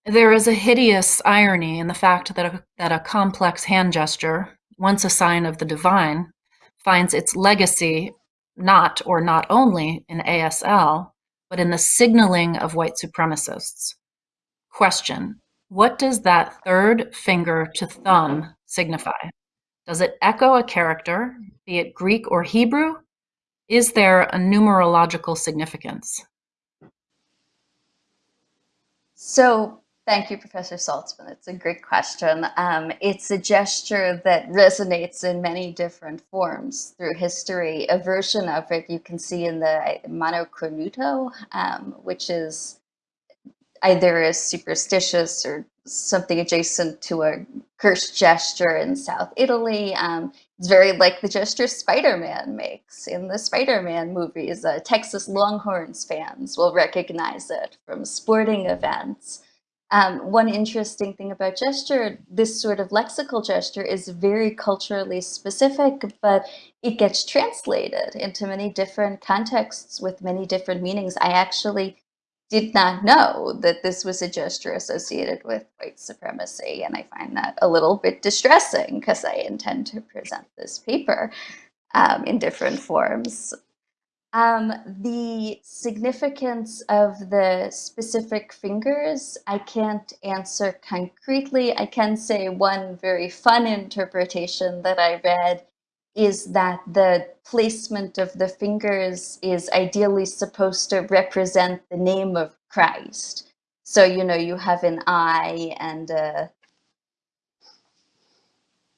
there is a hideous irony in the fact that a, that a complex hand gesture, once a sign of the divine, finds its legacy not or not only in ASL, but in the signaling of white supremacists. Question What does that third finger to thumb signify? Does it echo a character, be it Greek or Hebrew? Is there a numerological significance? So Thank you, Professor Saltzman. It's a great question. Um, it's a gesture that resonates in many different forms through history. A version of it you can see in the Mano Cornuto, um, which is either a superstitious or something adjacent to a cursed gesture in South Italy. Um, it's very like the gesture Spider-Man makes in the Spider-Man movies. Uh, Texas Longhorns fans will recognize it from sporting events. Um, one interesting thing about gesture, this sort of lexical gesture is very culturally specific, but it gets translated into many different contexts with many different meanings. I actually did not know that this was a gesture associated with white supremacy, and I find that a little bit distressing because I intend to present this paper um, in different forms. Um, the significance of the specific fingers, I can't answer concretely. I can say one very fun interpretation that I read is that the placement of the fingers is ideally supposed to represent the name of Christ. So, you know, you have an I and a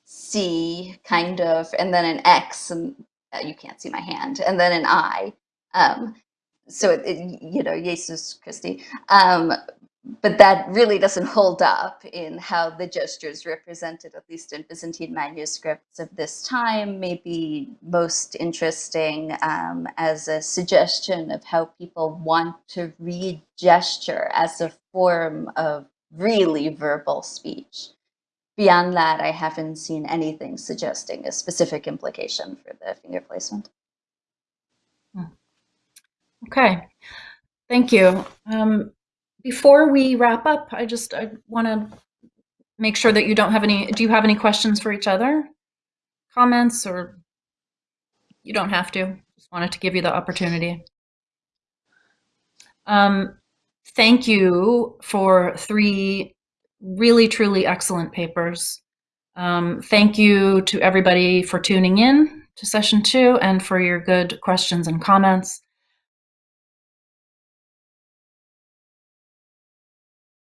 C kind of, and then an X and uh, you can't see my hand, and then an eye. Um, so, it, it, you know, Jesus Christi. Um, but that really doesn't hold up in how the gestures represented, at least in Byzantine manuscripts of this time, maybe most interesting um, as a suggestion of how people want to read gesture as a form of really verbal speech. Beyond that, I haven't seen anything suggesting a specific implication for the finger placement. Okay, thank you. Um, before we wrap up, I just I want to make sure that you don't have any. Do you have any questions for each other? Comments or you don't have to. Just wanted to give you the opportunity. Um, thank you for three really, truly excellent papers. Um, thank you to everybody for tuning in to session two and for your good questions and comments.